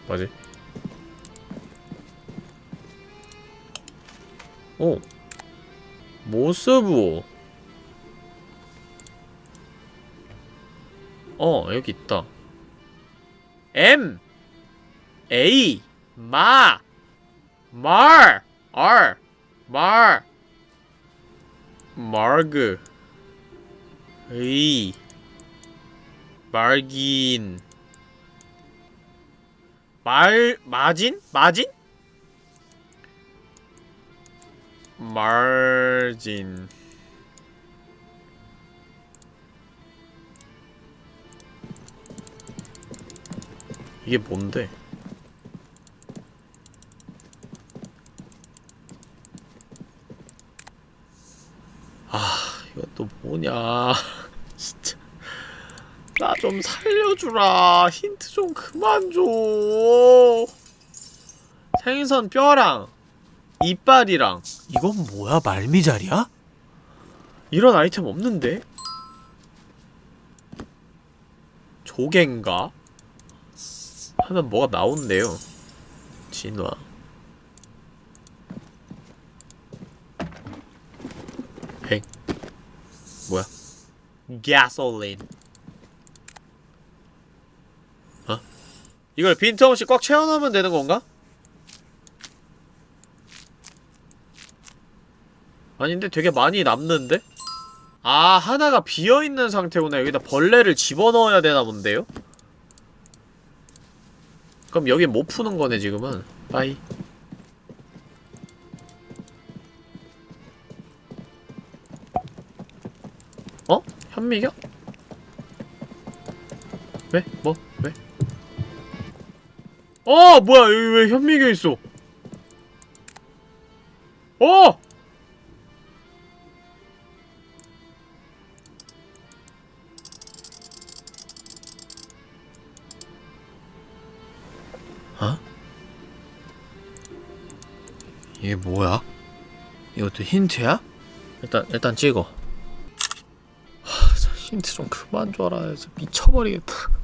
뭐지? 오! 모스부! 어, 여기 있다. M! A! 마! 말! R! 말! 마르그 의 말긴 말... 마진? 마진? 말진 이게 뭔데? 아, 이것도 뭐냐. 좀 살려주라. 힌트 좀 그만 줘. 생선 뼈랑 이빨이랑 이건 뭐야? 말미잘이야? 이런 아이템 없는데? 조개인가? 하면 뭐가 나온대요. 진화. 행. 뭐야? 어? 이걸 빈틈없이 꽉 채워넣으면 되는 건가? 아닌데 되게 많이 남는데? 아 하나가 비어있는 상태구나 여기다 벌레를 집어넣어야 되나 본데요? 그럼 여기 못 푸는 거네 지금은 빠이 어? 현미경? 왜? 뭐? 왜? 어! 뭐야 여기 왜 현미경 있어 어! 어? 이게 뭐야? 이것도 힌트야? 일단 일단 찍어. 하, 저 힌트 좀 그만 줘라. 진짜 미쳐버리겠다.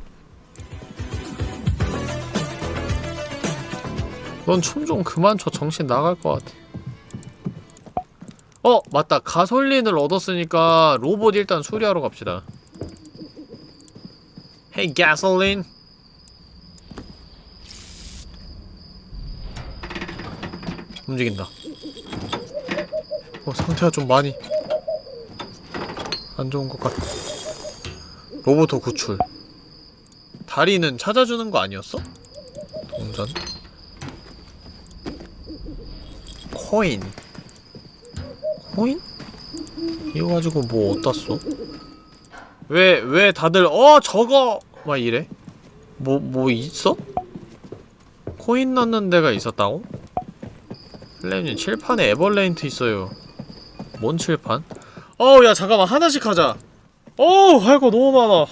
넌 춤 좀 그만 춰. 정신 나갈 것 같아. 어 맞다. 가솔린을 얻었으니까 로봇 일단 수리하러 갑시다. Hey gasoline. 움직인다. 어, 상태가 좀 많이 안 좋은 것 같아. 로보터 구출. 다리는 찾아주는 거 아니었어? 동전. coin. Coin? 이거 가지고 뭐 어디다 써? 왜, 왜 다들, 어, 저거! 막 이래? 뭐, 뭐 있어? 코인 넣는 데가 있었다고? 플레임님 칠판에 에버레인트 있어요 뭔 칠판? 어우 야 잠깐만 하나씩 하자 어우 할거 너무 많아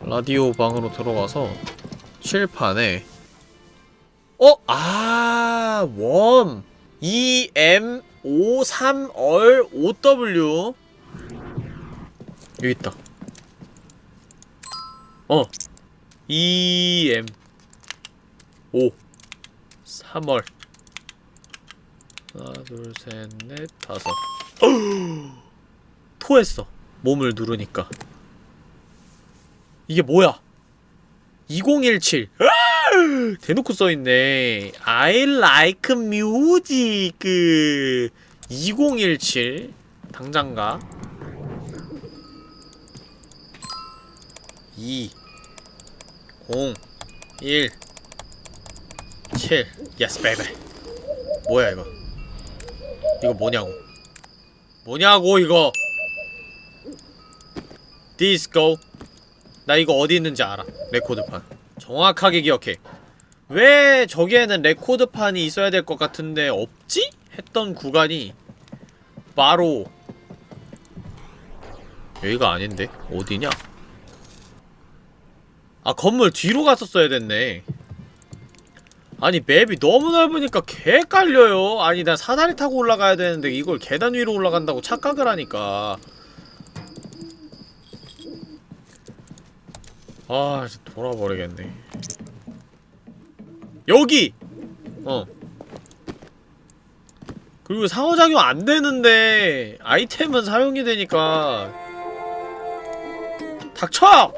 라디오 방으로 들어가서 칠판에 어? 아 웜. E M O 3얼 O W. 여기 있다. 어. E M O 3월. 하나 둘 셋 넷 다섯. (gasps) 토했어. 몸을 누르니까. 이게 뭐야? 2017 대놓고 써있네. I like music. 2017 당장가. 2 0 1 7 Yes baby. 뭐야 이거? 이거 뭐냐고? 뭐냐고 이거? 디스코. 나 이거 어디 있는지 알아. 레코드판 정확하게 기억해 왜 저기에는 레코드판이 있어야 될 것 같은데 없지? 했던 구간이 바로 여기가 아닌데? 어디냐? 아 건물 뒤로 갔었어야 됐네 아니 맵이 너무 넓으니까 개 깔려요 아니 나 사다리 타고 올라가야 되는데 이걸 계단 위로 올라간다고 착각을 하니까 아 진짜 돌아버리겠네 여기! 어 그리고 상호작용 안 되는데 아이템은 사용이 되니까 닥쳐!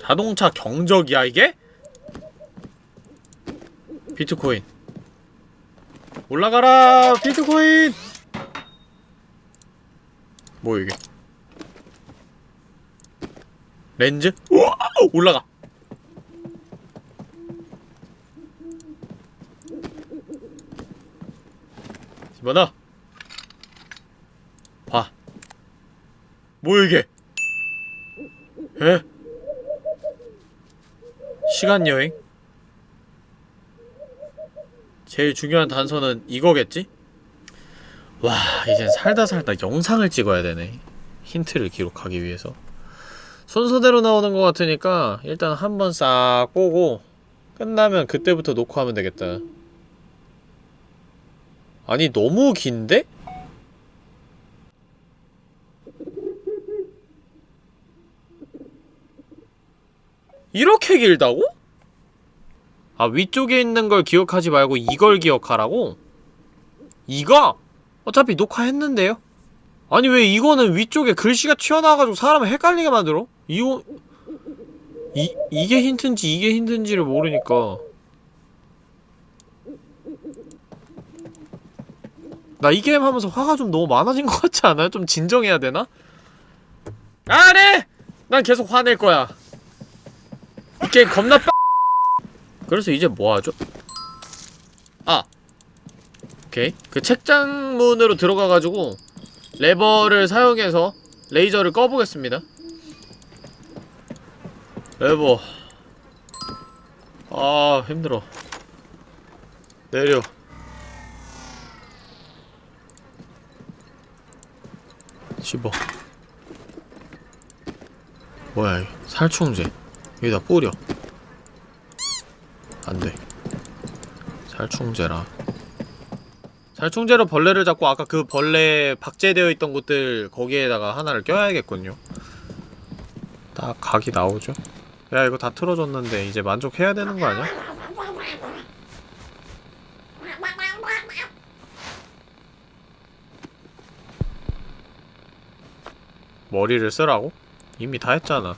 자동차 경적이야 이게? 비트코인 올라가라 비트코인 뭐 이게 렌즈? 우와 올라가 집어넣어 봐 뭐야 이게 에? 시간여행? 제일 중요한 단서는 이거겠지? 와 이젠 살다 살다 영상을 찍어야 되네 힌트를 기록하기 위해서 순서대로 나오는 것 같으니까 일단 한번 싹 보고 끝나면 그때부터 녹화하면 되겠다 아니 너무 긴데? 이렇게 길다고? 아 위쪽에 있는 걸 기억하지 말고 이걸 기억하라고? 이거? 어차피 녹화했는데요? 아니 왜 이거는 위쪽에 글씨가 튀어나와가지고 사람을 헷갈리게 만들어? 이거... 이, 이게 힌트인지 이게 힌트인지를 모르니까 나 이 게임 하면서 화가 좀 너무 많아진 것 같지 않아요? 좀 진정해야 되나? 안 해! 난 계속 화낼 거야 이 게임 겁나 빠 그래서 이제 뭐하죠? 아! 오케이 그 책장문으로 들어가가지고 레버를 사용해서 레이저를 꺼보겠습니다 레버 아 힘들어 내려 씹어. 뭐야 이 살충제. 여기다 뿌려. 안돼. 살충제라. 살충제로 벌레를 잡고 아까 그 벌레 박제되어 있던 곳들 거기에다가 하나를 껴야겠군요. 딱 각이 나오죠? 야 이거 다 틀어줬는데 이제 만족해야 되는 거 아니야? 머리를 쓰라고? 이미 다 했잖아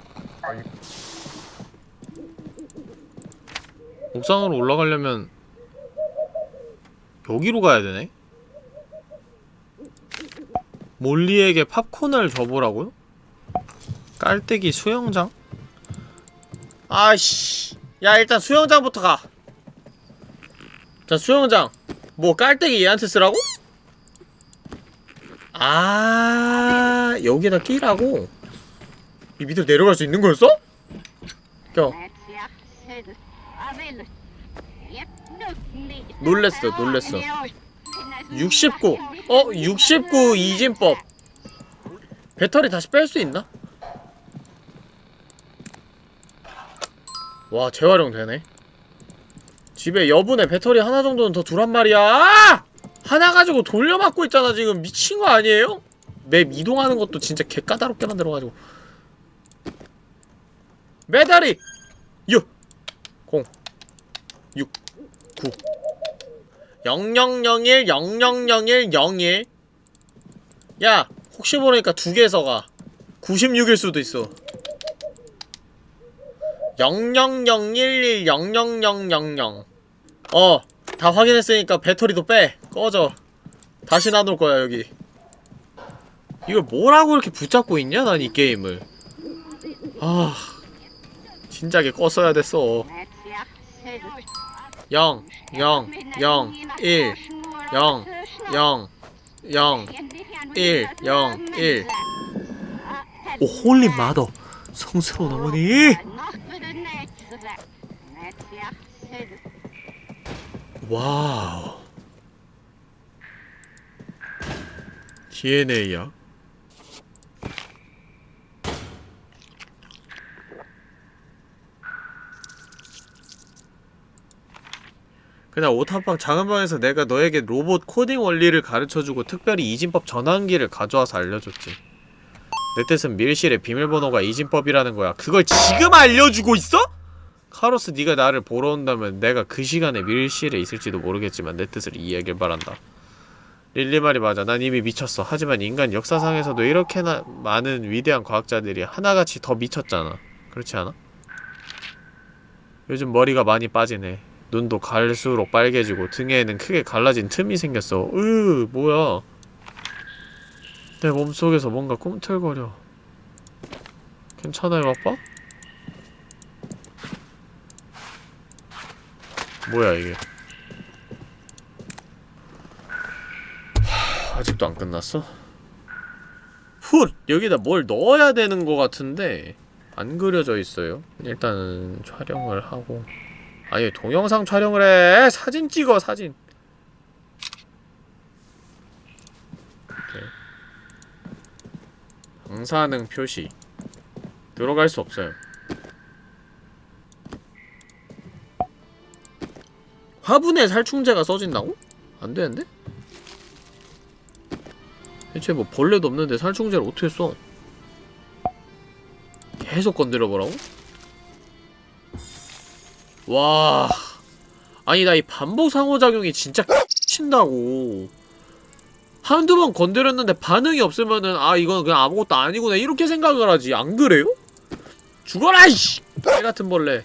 옥상으로 올라가려면 여기로 가야 되네? 몰리에게 팝콘을 줘보라고요? 깔때기 수영장? 아이씨 야 일단 수영장부터 가자 수영장 뭐 깔때기 얘한테 쓰라고? 아 여기다 끼라고? 이 밑으로 내려갈 수 있는 거였어? 껴 놀랬어, 놀랬어. 69 어? 69 이진법 배터리 다시 뺄 수 있나? 와 재활용 되네 집에 여분의 배터리 하나 정도는 더 두란 말이야 아! 하나 가지고 돌려막고 있잖아 지금. 미친 거 아니에요? 맵 이동하는 것도 진짜 개 까다롭게 만들어가지고. 배터리 6 0 6 9 0001 0001 01 야 혹시 모르니까 두 개서 가. 96일 수도 있어. 0001 00000 어, 다 확인했으니까 배터리도 빼. 꺼져. 다시 놔놓을 거야, 여기. 이걸 뭐라고 이렇게 붙잡고 있냐, 난 이 게임을. 아, 진작에 껐어야 됐어. 0, 0, 0, 1, 0, 0, 0, 1, 0, 1. Oh, holy mother. 성스러운 어머니. 와우. DNA야? 그냥 오타방 작은 방에서 내가 너에게 로봇 코딩 원리를 가르쳐주고 특별히 이진법 전환기를 가져와서 알려줬지. 내 뜻은 밀실의 비밀번호가 이진법이라는 거야. 그걸 지금 알려주고 있어? 카로스 네가 나를 보러 온다면 내가 그 시간에 밀실에 있을지도 모르겠지만 내 뜻을 이해하길 바란다. 릴리 말이 맞아. 난 이미 미쳤어. 하지만 인간 역사상에서도 이렇게나 많은 위대한 과학자들이 하나같이 더 미쳤잖아. 그렇지 않아? 요즘 머리가 많이 빠지네. 눈도 갈수록 빨개지고 등에는 크게 갈라진 틈이 생겼어. 으, 뭐야. 내 몸속에서 뭔가 꿈틀거려. 괜찮아요, 아빠? 뭐야 이게 하, 아직도 안 끝났어? 훗! 여기다 뭘 넣어야 되는 것 같은데 안 그려져 있어요 일단은 촬영을 하고 아니 동영상 촬영을 해! 사진 찍어 사진. 방사능 표시 들어갈 수 없어요 화분에 살충제가 써진다고? 안 되는데? 대체 뭐 벌레도 없는데 살충제를 어떻게 써? 계속 건드려보라고? 와... 아니 나 이 반복 상호작용이 진짜 친다고 한두 번 건드렸는데 반응이 없으면은 아 이건 그냥 아무것도 아니구나 이렇게 생각을 하지 안 그래요? 죽어라 이씨! 개같은 벌레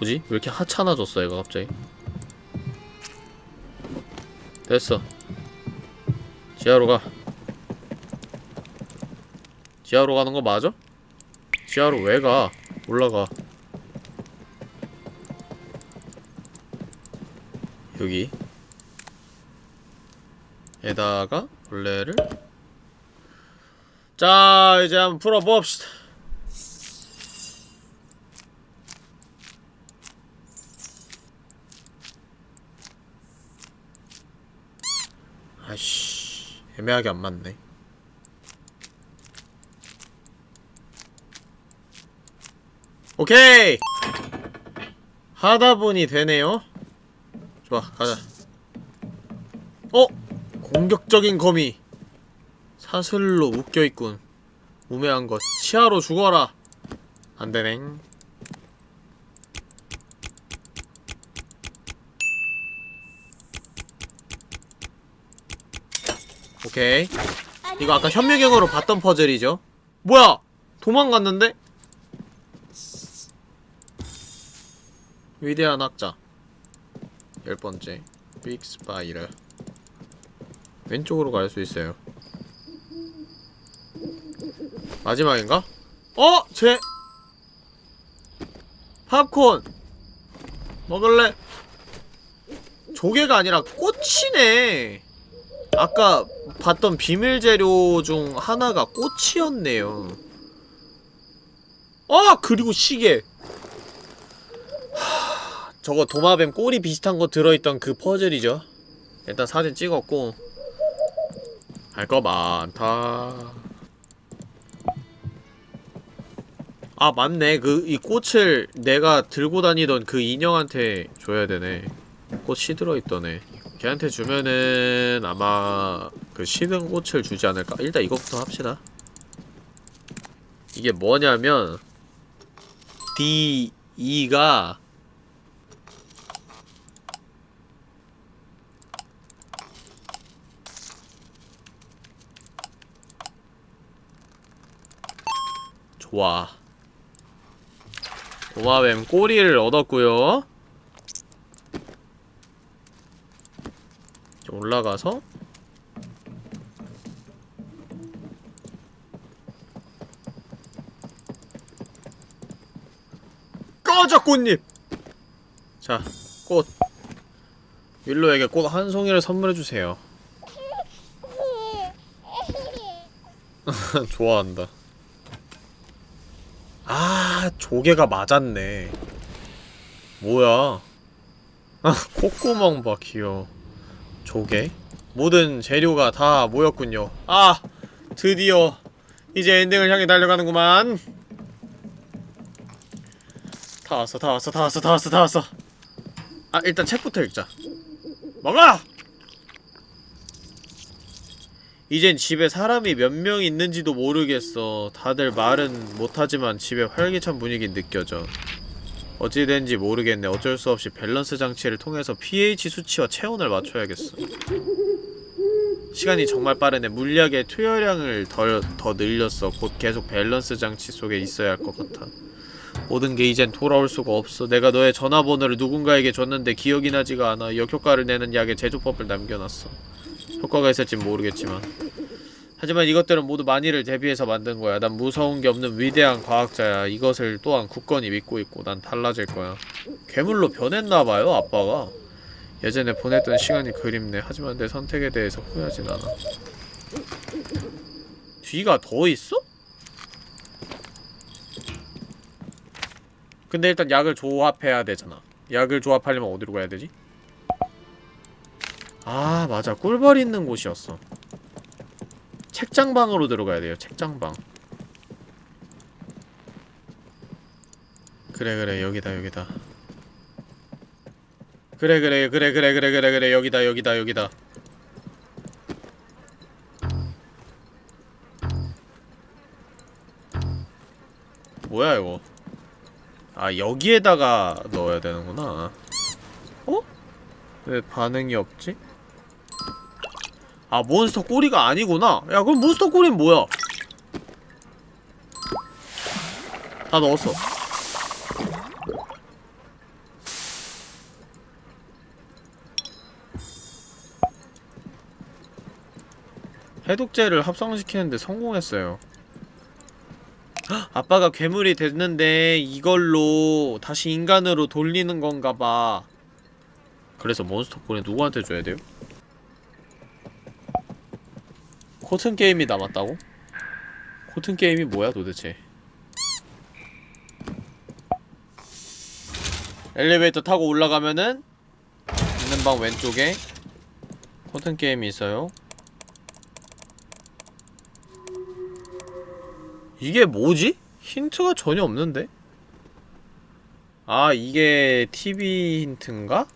뭐지? 왜 이렇게 하찮아졌어 얘가 갑자기? 됐어. 지하로 가. 지하로 가는 거 맞아? 지하로 왜 가? 올라가. 여기. 에다가 벌레를. 자 이제 한번 풀어봅시다 아씨 애매하게 안 맞네. 오케이! 하다보니 되네요. 좋아 가자. 어? 공격적인 거미. 사슬로 묶여있군. 우매한 것. 치아로 죽어라. 안되네 오케이. 이거 아까 현미경으로 봤던 퍼즐이죠. 뭐야? 도망갔는데? 위대한 학자. 열 번째. 빅 스파이럴. 왼쪽으로 갈 수 있어요. 마지막인가? 어! 제 팝콘! 먹을래? 조개가 아니라 꼬치네 아까 봤던 비밀 재료 중 하나가 꼬치였네요. 아! 그리고 시계. 하... 저거 도마뱀 꼬리 비슷한 거 들어있던 그 퍼즐이죠? 일단 사진 찍었고. 할 거 많다. 아 맞네. 그 이 꽃을 내가 들고 다니던 그 인형한테 줘야 되네. 꽃 시들어있더네 걔한테 주면은 아마 그 시든 꽃을 주지 않을까? 일단 이것부터 합시다. 이게 뭐냐면 D2가 좋아. 도마뱀 꼬리를 얻었고요 이제 올라가서 꺼져 꽃잎! 자, 꽃. 윌로에게 꽃 한 송이를 선물해주세요. (laughs) 좋아한다. 아 조개가 맞았네. 뭐야? 아 (laughs) 콧구멍 봐 귀여워 조개. 모든 재료가 다 모였군요. 아 드디어 이제 엔딩을 향해 달려가는구만. 다 왔어 다 왔어 다 왔어 다 왔어 다 왔어. 아 일단 책부터 읽자. 먹어! 이젠 집에 사람이 몇 명 있는지도 모르겠어. 다들 말은 못하지만 집에 활기찬 분위기 느껴져 어찌 된지 모르겠네. 어쩔 수 없이 밸런스 장치를 통해서 pH 수치와 체온을 맞춰야겠어. 시간이 정말 빠르네. 물약의 투여량을 덜, 더 늘렸어. 곧 계속 밸런스 장치 속에 있어야 할 것 같아. 모든 게 이젠 돌아올 수가 없어. 내가 너의 전화번호를 누군가에게 줬는데 기억이 나지가 않아. 역효과를 내는 약의 제조법을 남겨놨어. 효과가 있을진 모르겠지만 하지만 이것들은 모두 만일을 대비해서 만든 거야. 난 무서운 게 없는 위대한 과학자야. 이것을 또한 굳건히 믿고 있고 난 달라질 거야. 괴물로 변했나봐요 아빠가. 예전에 보냈던 시간이 그립네. 하지만 내 선택에 대해서 후회하진 않아. 뒤가 더 있어? 근데 일단 약을 조합해야 되잖아. 약을 조합하려면 어디로 가야 되지? 아 맞아. 꿀벌 있는 곳이었어 책장방으로 들어가야 돼요 책장방. 그래 그래 여기다 여기다. 그래 그래 그래 그래 그래 그래 그래 여기다 여기다 여기다. 뭐야 이거? 아 여기에다가 넣어야 되는구나. 어? 왜 반응이 없지? 아 몬스터 꼬리가 아니구나. 야 그럼 몬스터 꼬리는 뭐야? 다 넣었어. 해독제를 합성시키는데 성공했어요. 헉, 아빠가 괴물이 됐는데 이걸로 다시 인간으로 돌리는 건가봐. 그래서 몬스터 꼬리 누구한테 줘야 돼요? 코튼 게임이 남았다고? 코튼 게임이 뭐야 도대체? 엘리베이터 타고 올라가면은 있는 방 왼쪽에 코튼 게임이 있어요. 이게 뭐지? 힌트가 전혀 없는데? 아 이게 TV 힌트인가?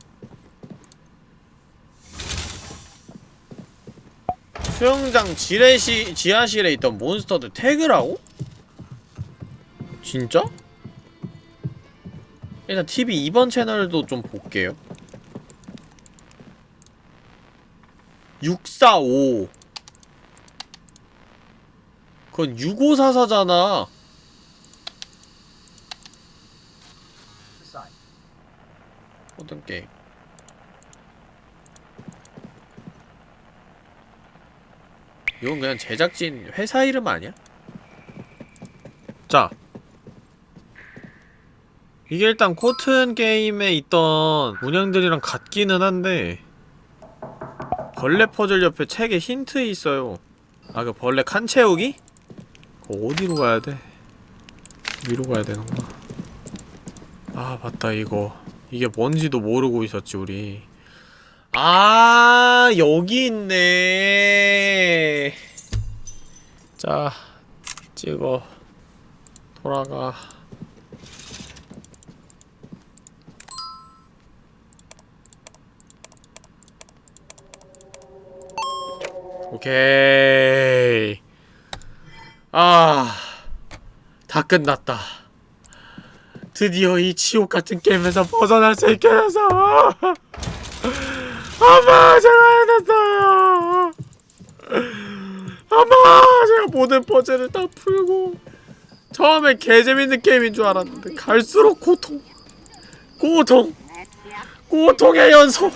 수영장 지뢰시, 지하실에 있던 몬스터들 태그라고? 진짜? 일단 TV 2번 채널도 좀 볼게요 645 그건 6544잖아 어떤 게임 이건 그냥 제작진 회사 이름 아니야? 자 이게 일단 코튼 게임에 있던 문양들이랑 같기는 한데 벌레 퍼즐 옆에 책에 힌트 있어요 아 그 벌레 칸 채우기? 그거 어디로 가야 돼? 위로 가야 되는구나 아 맞다 이거 이게 뭔지도 모르고 있었지 우리 아 여기 있네. 자 찍어. 돌아가. 오케이. 아 다 끝났다. 드디어 이 지옥 같은 게임에서 벗어날 수 있게 돼서 엄마 제가 해냈어요. 엄마 제가 모든 퍼즐을 다 풀고 처음엔 개재밌는 게임인 줄 알았는데 갈수록 고통 고통 고통의 연속.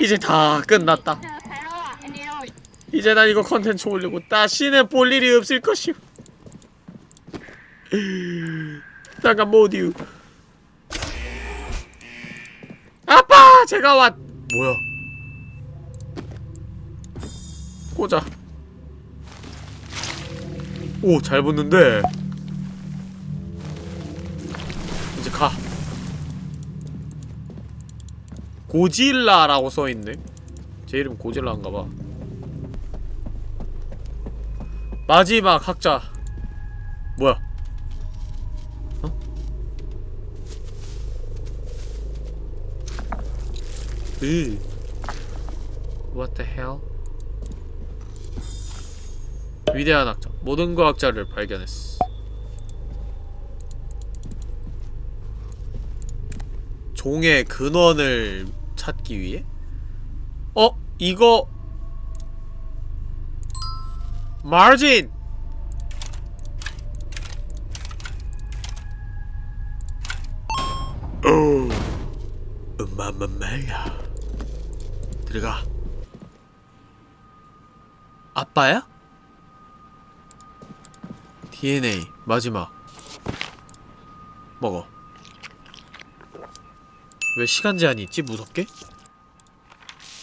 이제 다 끝났다. 이제 난 이거 컨텐츠 올리고 다시는 볼 일이 없을 것이오. 잠깐 모듀 아빠 제가 왔 뭐야? 꽂아. 오 잘 붙는데? 이제 가. 고질라라고 써있네. 제 이름 고질라인가봐. 마지막 학자. 뭐야 으 What the hell? 위대한 학자 모든 과학자를 발견했어 종의 근원을 찾기 위해? 어? 이거 마진! 오 음마마마야 들어가 아빠야? DNA 마지막 먹어 왜 시간 제한이 있지 무섭게?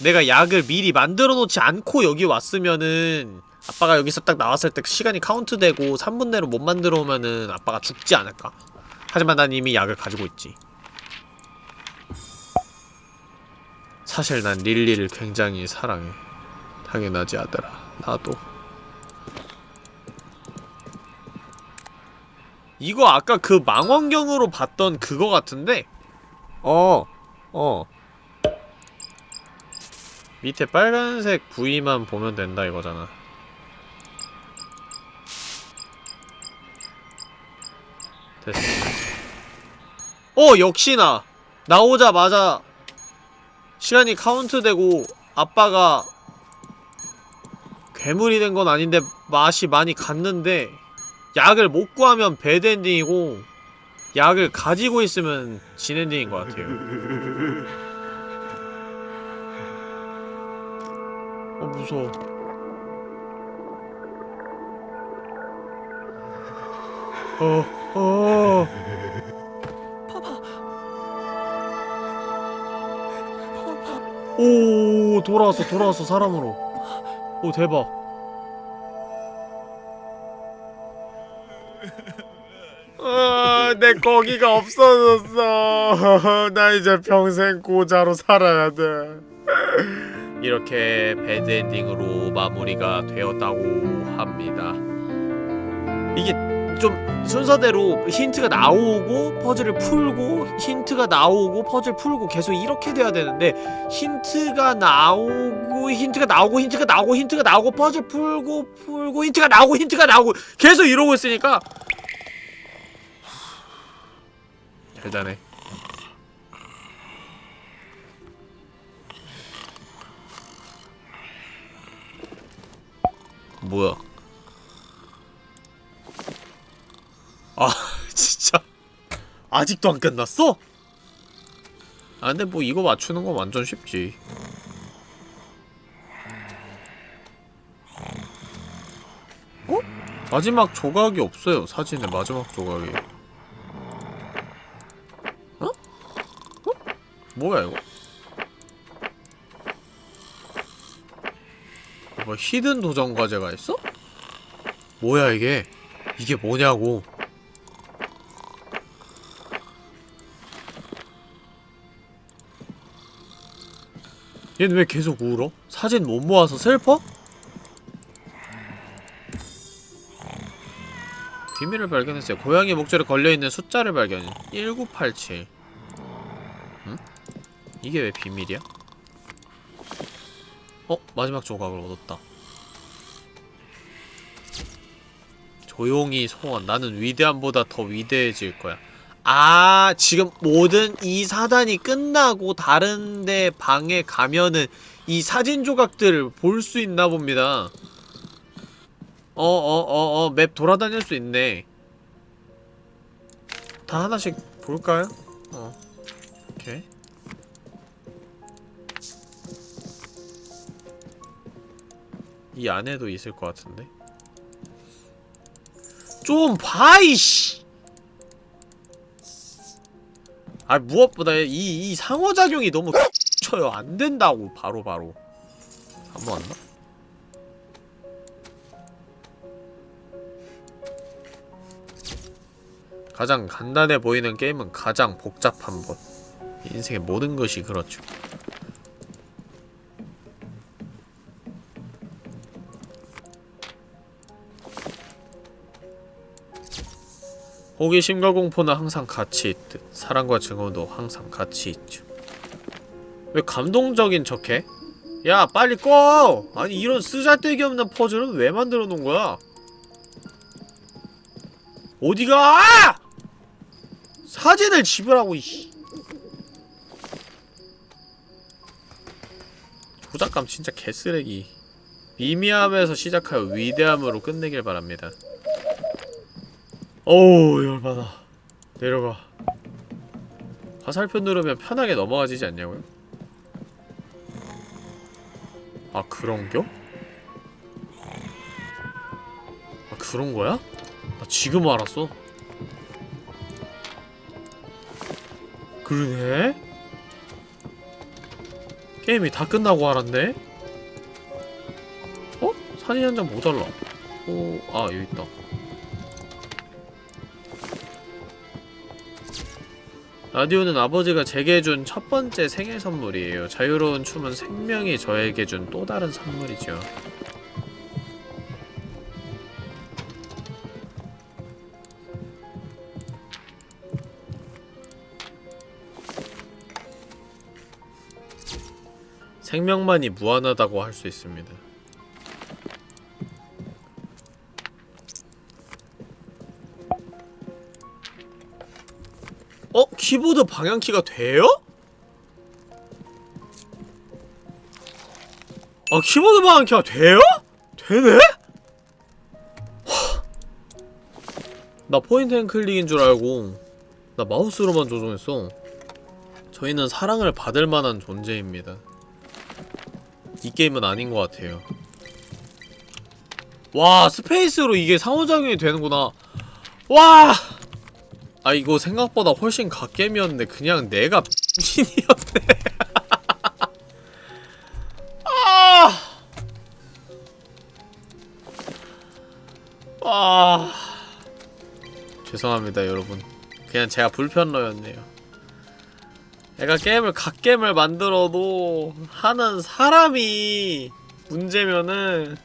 내가 약을 미리 만들어 놓지 않고 여기 왔으면은 아빠가 여기서 딱 나왔을 때 시간이 카운트되고 3분 내로 못 만들어 오면은 아빠가 죽지 않을까? 하지만 난 이미 약을 가지고 있지 사실 난 릴리를 굉장히 사랑해 당연하지 아들아 나도 이거 아까 그 망원경으로 봤던 그거 같은데? 어, 어. 밑에 빨간색 부위만 보면 된다 이거잖아. 됐어. 어, 역시나! 나오자마자 시간이 카운트되고 아빠가 괴물이 된 건 아닌데 맛이 많이 갔는데 약을 못 구하면 배드 엔딩이고 약을 가지고 있으면 진 엔딩인 것 같아요 어 무서워 어, 어. 오, 돌아왔어, 돌아왔어, 사람으로. 오, 대박. 아, 내 거기가 없어졌어. (laughs) 나 이제 평생 고자로 살아야 돼. 이렇게 배드엔딩으로 마무리가 되었다고 합니다. 이게 좀 순서대로 힌트가 나오고 퍼즐을 풀고 힌트가 나오고 퍼즐 풀고 계속 이렇게 돼야 되는데 힌트가 나오고 힌트가 나오고 힌트가 나오고 힌트가 나오고 퍼즐 풀고 풀고 힌트가 나오고 힌트가 나오고 계속 이러고 있으니까. 잘 자네 뭐야 아 (laughs) 진짜 아직도 안 끝났어? 아 근데 뭐 이거 맞추는 건 완전 쉽지 어? 마지막 조각이 없어요 사진에 마지막 조각이 어? 어? 뭐야 이거? 뭐 히든 도전 과제가 있어? 뭐야 이게 이게 뭐냐고 얘는 왜 계속 울어? 사진 못 모아서 슬퍼? 비밀을 발견했어요. 고양이 목줄에 걸려있는 숫자를 발견. 1987. 응? 이게 왜 비밀이야? 어? 마지막 조각을 얻었다. 조용히 소원. 나는 위대함보다 더 위대해질 거야. 아, 지금 모든 이 사단이 끝나고 다른데 방에 가면은 이 사진 조각들을 볼 수 있나 봅니다. 어, 어, 어, 어, 맵 돌아다닐 수 있네. 다 하나씩 볼까요? 어. 오케이. 이 안에도 있을 것 같은데. 좀 봐, 이씨! 아, 무엇보다 이, 이 상호작용이 너무 쳐요. 안 된다고, 바로바로. 안 모았나? 가장 간단해 보이는 게임은 가장 복잡한 것. 인생의 모든 것이 그렇죠. 호기심과 공포는 항상 같이 있듯 사랑과 증오도 항상 같이 있죠. 왜 감동적인 척해? 야 빨리 꺼! 아니 이런 쓰잘데기 없는 퍼즐은 왜 만들어 놓은 거야? 어디가! 사진을 집으라고 이씨. 조작감 진짜 개쓰레기. 미미함에서 시작하여 위대함으로 끝내길 바랍니다. 어우 열받아. 내려가. 화살표 누르면 편하게 넘어가지지 않냐고요? 아 그런겨? 아 그런거야? 나 지금 알았어. 그러네? 게임이 다 끝나고 알았네? 어? 사진 한 장 모자라. 오, 아, 여기 있다. 라디오는 아버지가 제게 준 첫 번째 생일 선물이에요. 자유로운 춤은 생명이 저에게 준 또 다른 선물이죠. 생명만이 무한하다고 할 수 있습니다. 키보드 방향키가 돼요? 아 키보드 방향키가 돼요? 되네? 하. 나 point and click인 줄 알고 나 마우스로만 조종했어 저희는 사랑을 받을 만한 존재입니다 이 게임은 아닌 것 같아요 와 스페이스로 이게 상호작용이 되는구나 와! 아 이거 생각보다 훨씬 갓겜이었는데 그냥 내가 신이었네 (laughs) 아! 아 죄송합니다 여러분 그냥 제가 불편러였네요 내가 게임을 갓겜을 만들어도 하는 사람이 문제면은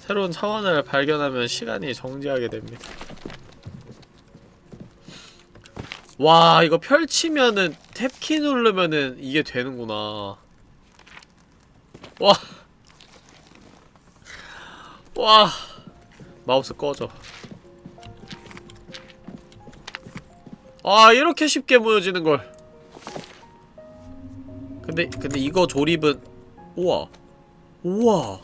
새로운 차원을 발견하면 시간이 정지하게 됩니다. 와 이거 펼치면은 탭키 누르면은 이게 되는구나. 와. 와. 마우스 꺼져. 아 이렇게 쉽게 모여지는 걸. 근데 근데 이거 조립은 우와. 우와.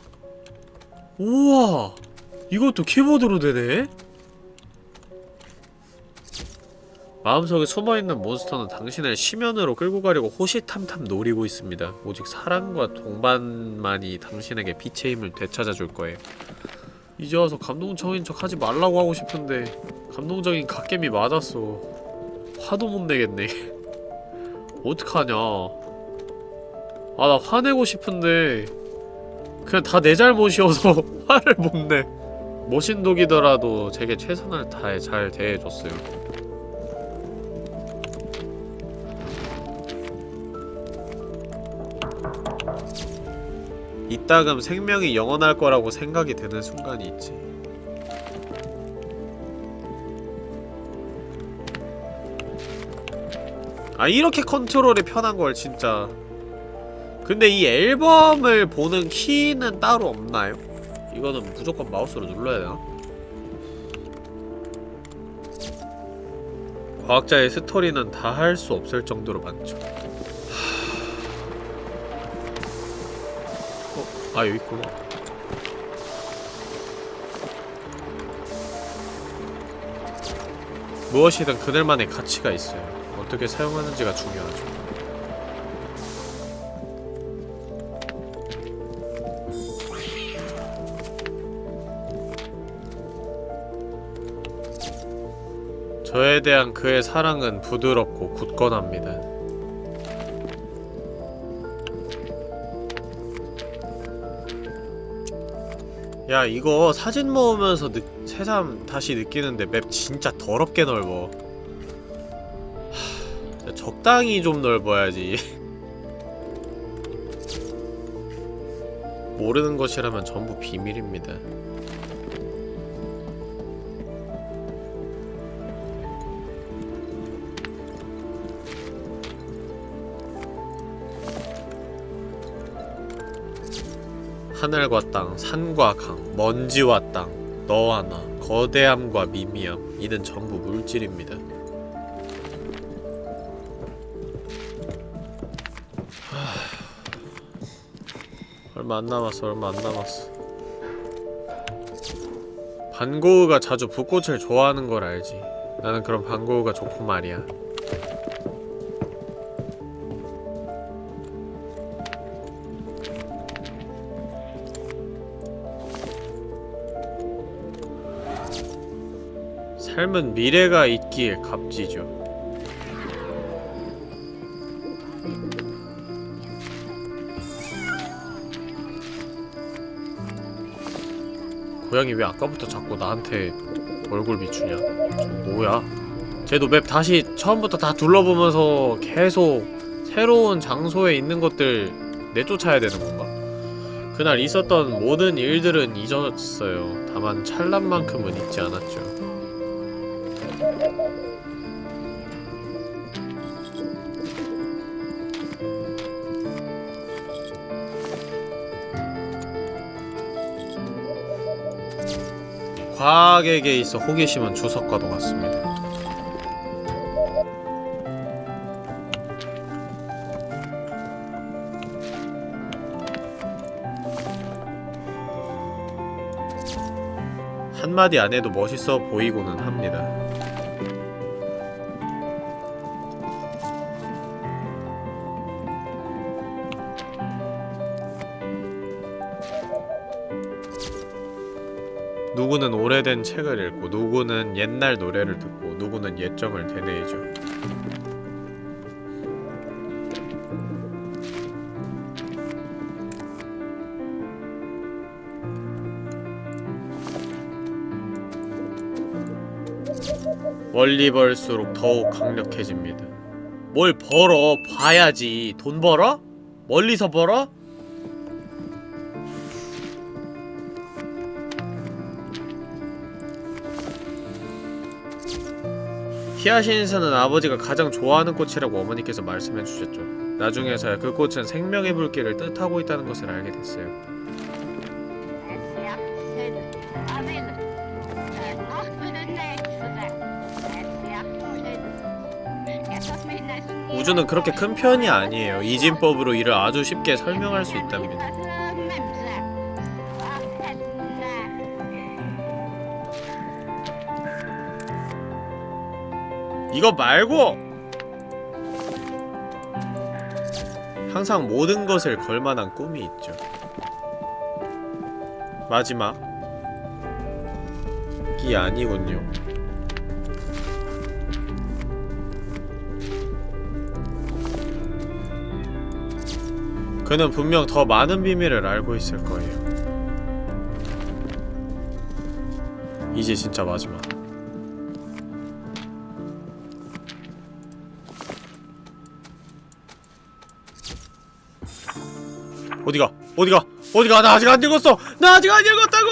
우와. 이것도 키보드로 되네. 마음속에 숨어있는 몬스터는 당신을 심연으로 끌고 가려고 호시탐탐 노리고 있습니다. 오직 사랑과 동반만이 당신에게 빛의 힘을 되찾아줄 거예요. 이제 와서 감동적인 척 하지 말라고 하고 싶은데 감동적인 갓겜이 맞았어. 화도 못 내겠네. (laughs) 어떡하냐. 아, 나 화내고 싶은데 그냥 다 내 잘못이어서 (laughs) 화를 못 내. 머신독이더라도 제게 최선을 다해 잘 대해줬어요. 이따금 생명이 영원할 거라고 생각이 드는 순간이 있지. 아 이렇게 컨트롤이 편한 걸 진짜. 근데 이 앨범을 보는 키는 따로 없나요? 이거는 무조건 마우스로 눌러야 되나? 과학자의 스토리는 다 할 수 없을 정도로 많죠. 아 여기 있구나. 무엇이든 그들만의 가치가 있어요. 어떻게 사용하는지가 중요하죠. 저에 대한 그의 사랑은 부드럽고 굳건합니다. 야 이거 사진 모으면서 느, 새삼 다시 느끼는데 맵 진짜 더럽게 넓어. 하, 적당히 좀 넓어야지. (laughs) 모르는 것이라면 전부 비밀입니다 하늘과 땅, 산과 강, 먼지와 땅, 너와 나, 거대함과 미미함, 이는 전부 물질입니다. 하... 얼마 안 남았어, 얼마 안 남았어. 반고흐가 자주 붓꽃을 좋아하는 걸 알지. 나는 그런 반고흐가 좋고 말이야. 삶은 미래가 있기에 값지죠. 고양이 왜 아까부터 자꾸 나한테 얼굴 비추냐? 저 뭐야? 쟤도 맵 다시 처음부터 다 둘러보면서 계속 새로운 장소에 있는 것들 내쫓아야 되는 건가? 그날 있었던 모든 일들은 잊었어요. 다만 찰나만큼은 잊지 않았죠. 과학에게 있어 호기심은 주석과도 같습니다. 한마디 안 해도 멋있어 보이고는 합니다. 누구는 오래된 책을 읽고 누구는 옛날 노래를 듣고 누구는 옛정을 되뇌이죠. 멀리 벌수록 더욱 강력해집니다. 뭘 벌어 봐야지 돈 벌어? 멀리서 벌어? 히아신스는 아버지가 가장 좋아하는 꽃이라고 어머니께서 말씀해 주셨죠. 나중에서야 그 꽃은 생명의 불길을 뜻하고 있다는 것을 알게 됐어요. 우주는 그렇게 큰 편이 아니에요. 이진법으로 이를 아주 쉽게 설명할 수 있답니다. 이거 말고! 항상 모든 것을 걸만한 꿈이 있죠. 마지막. 이 아니군요. 그는 분명 더 많은 비밀을 알고 있을 거예요. 이제 진짜 마지막. 어디가? 어디가? 나 아직 안 읽었어! 나 아직 안 읽었다고!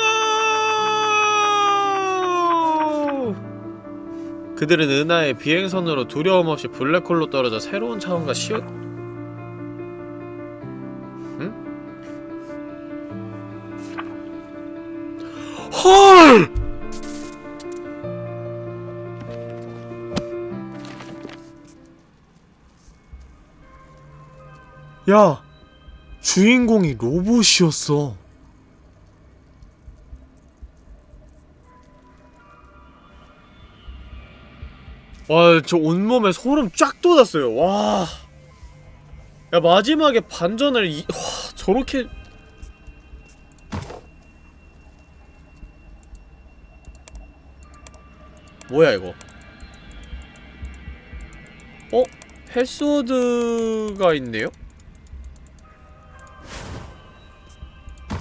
그들은 은하의 비행선으로 두려움 없이 블랙홀로 떨어져 새로운 차원과 시어... 응? 헐! 야! 주인공이 로봇이었어. 와, 저 온몸에 소름 쫙 돋았어요. 와. 야, 마지막에 반전을 이, 와, 저렇게 뭐야 이거? 어? 패스워드가 있네요?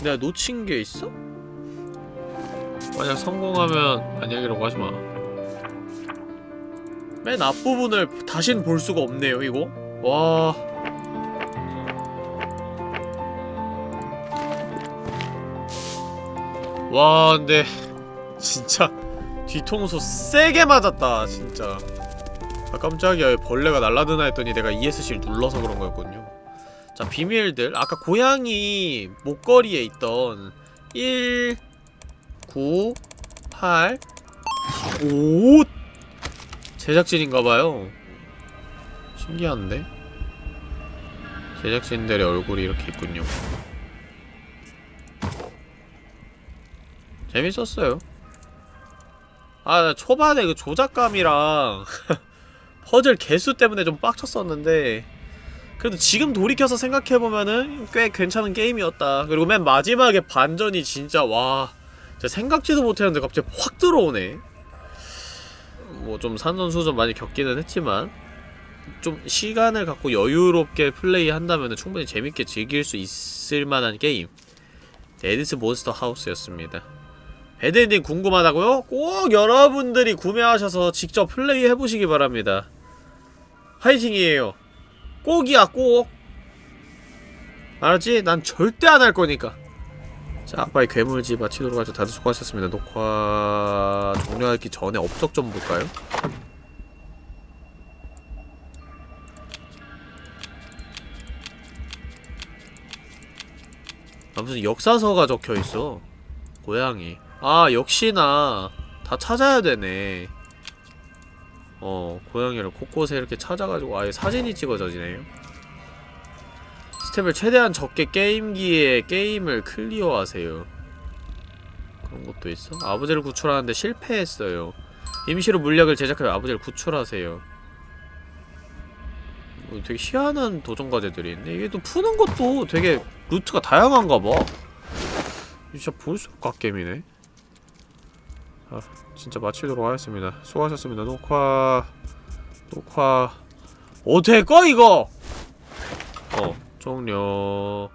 내가 놓친 게 있어? 만약 성공하면 만약이라고 하지마 맨 앞부분을 다신 볼 수가 없네요 이거 와 와, 근데 진짜 뒤통수 세게 맞았다, 진짜. 아 깜짝이야, 벌레가 날라드나 했더니 내가 ESC를 눌러서 그런 거였군요. 자, 비밀들. 아까 고양이 목걸이에 있던 1, 9, 8, 5 제작진인가봐요. 신기한데? 제작진들의 얼굴이 이렇게 있군요. 재밌었어요. 아, 나 초반에 그 조작감이랑 (laughs) 퍼즐 개수 때문에 좀 빡쳤었는데 그래도 지금 돌이켜서 생각해보면은 꽤 괜찮은 게임이었다. 그리고 맨 마지막에 반전이 진짜 와 진짜 생각지도 못했는데 갑자기 확 들어오네. 뭐 좀 산전수전 많이 겪기는 했지만 좀 시간을 갖고 여유롭게 플레이한다면 충분히 재밌게 즐길 수 있을 만한 게임 Daddy's Monster House였습니다. bad ending 궁금하다고요? 꼭 여러분들이 구매하셔서 직접 플레이 해보시기 바랍니다. 화이팅이에요. 꼭이야 꼭. 알았지? 난 절대 안 할 거니까. 자, 아빠의 괴물집 마치도록 하죠. 다들 수고하셨습니다. 녹화 종료하기 전에 업적 좀 볼까요? 아, 무슨 역사서가 적혀있어. 고양이. 아, 역시나 다 찾아야 되네. 어, 고양이를 곳곳에 이렇게 찾아가지고 아예 사진이 찍어져지네요. 스텝을 최대한 적게 게임기에 게임을 클리어하세요. 그런 것도 있어? 아버지를 구출하는데 실패했어요. 임시로 물약을 제작하여 아버지를 구출하세요. 뭐 되게 희한한 도전 과제들이 있네. 이게 또 푸는 것도 되게 루트가 다양한가 봐. 진짜 볼수록 갓겜이네. 아, 진짜 마치도록 하겠습니다. 수고하셨습니다. 녹화 녹화. 어떻게 꺼 이거? 어 종료.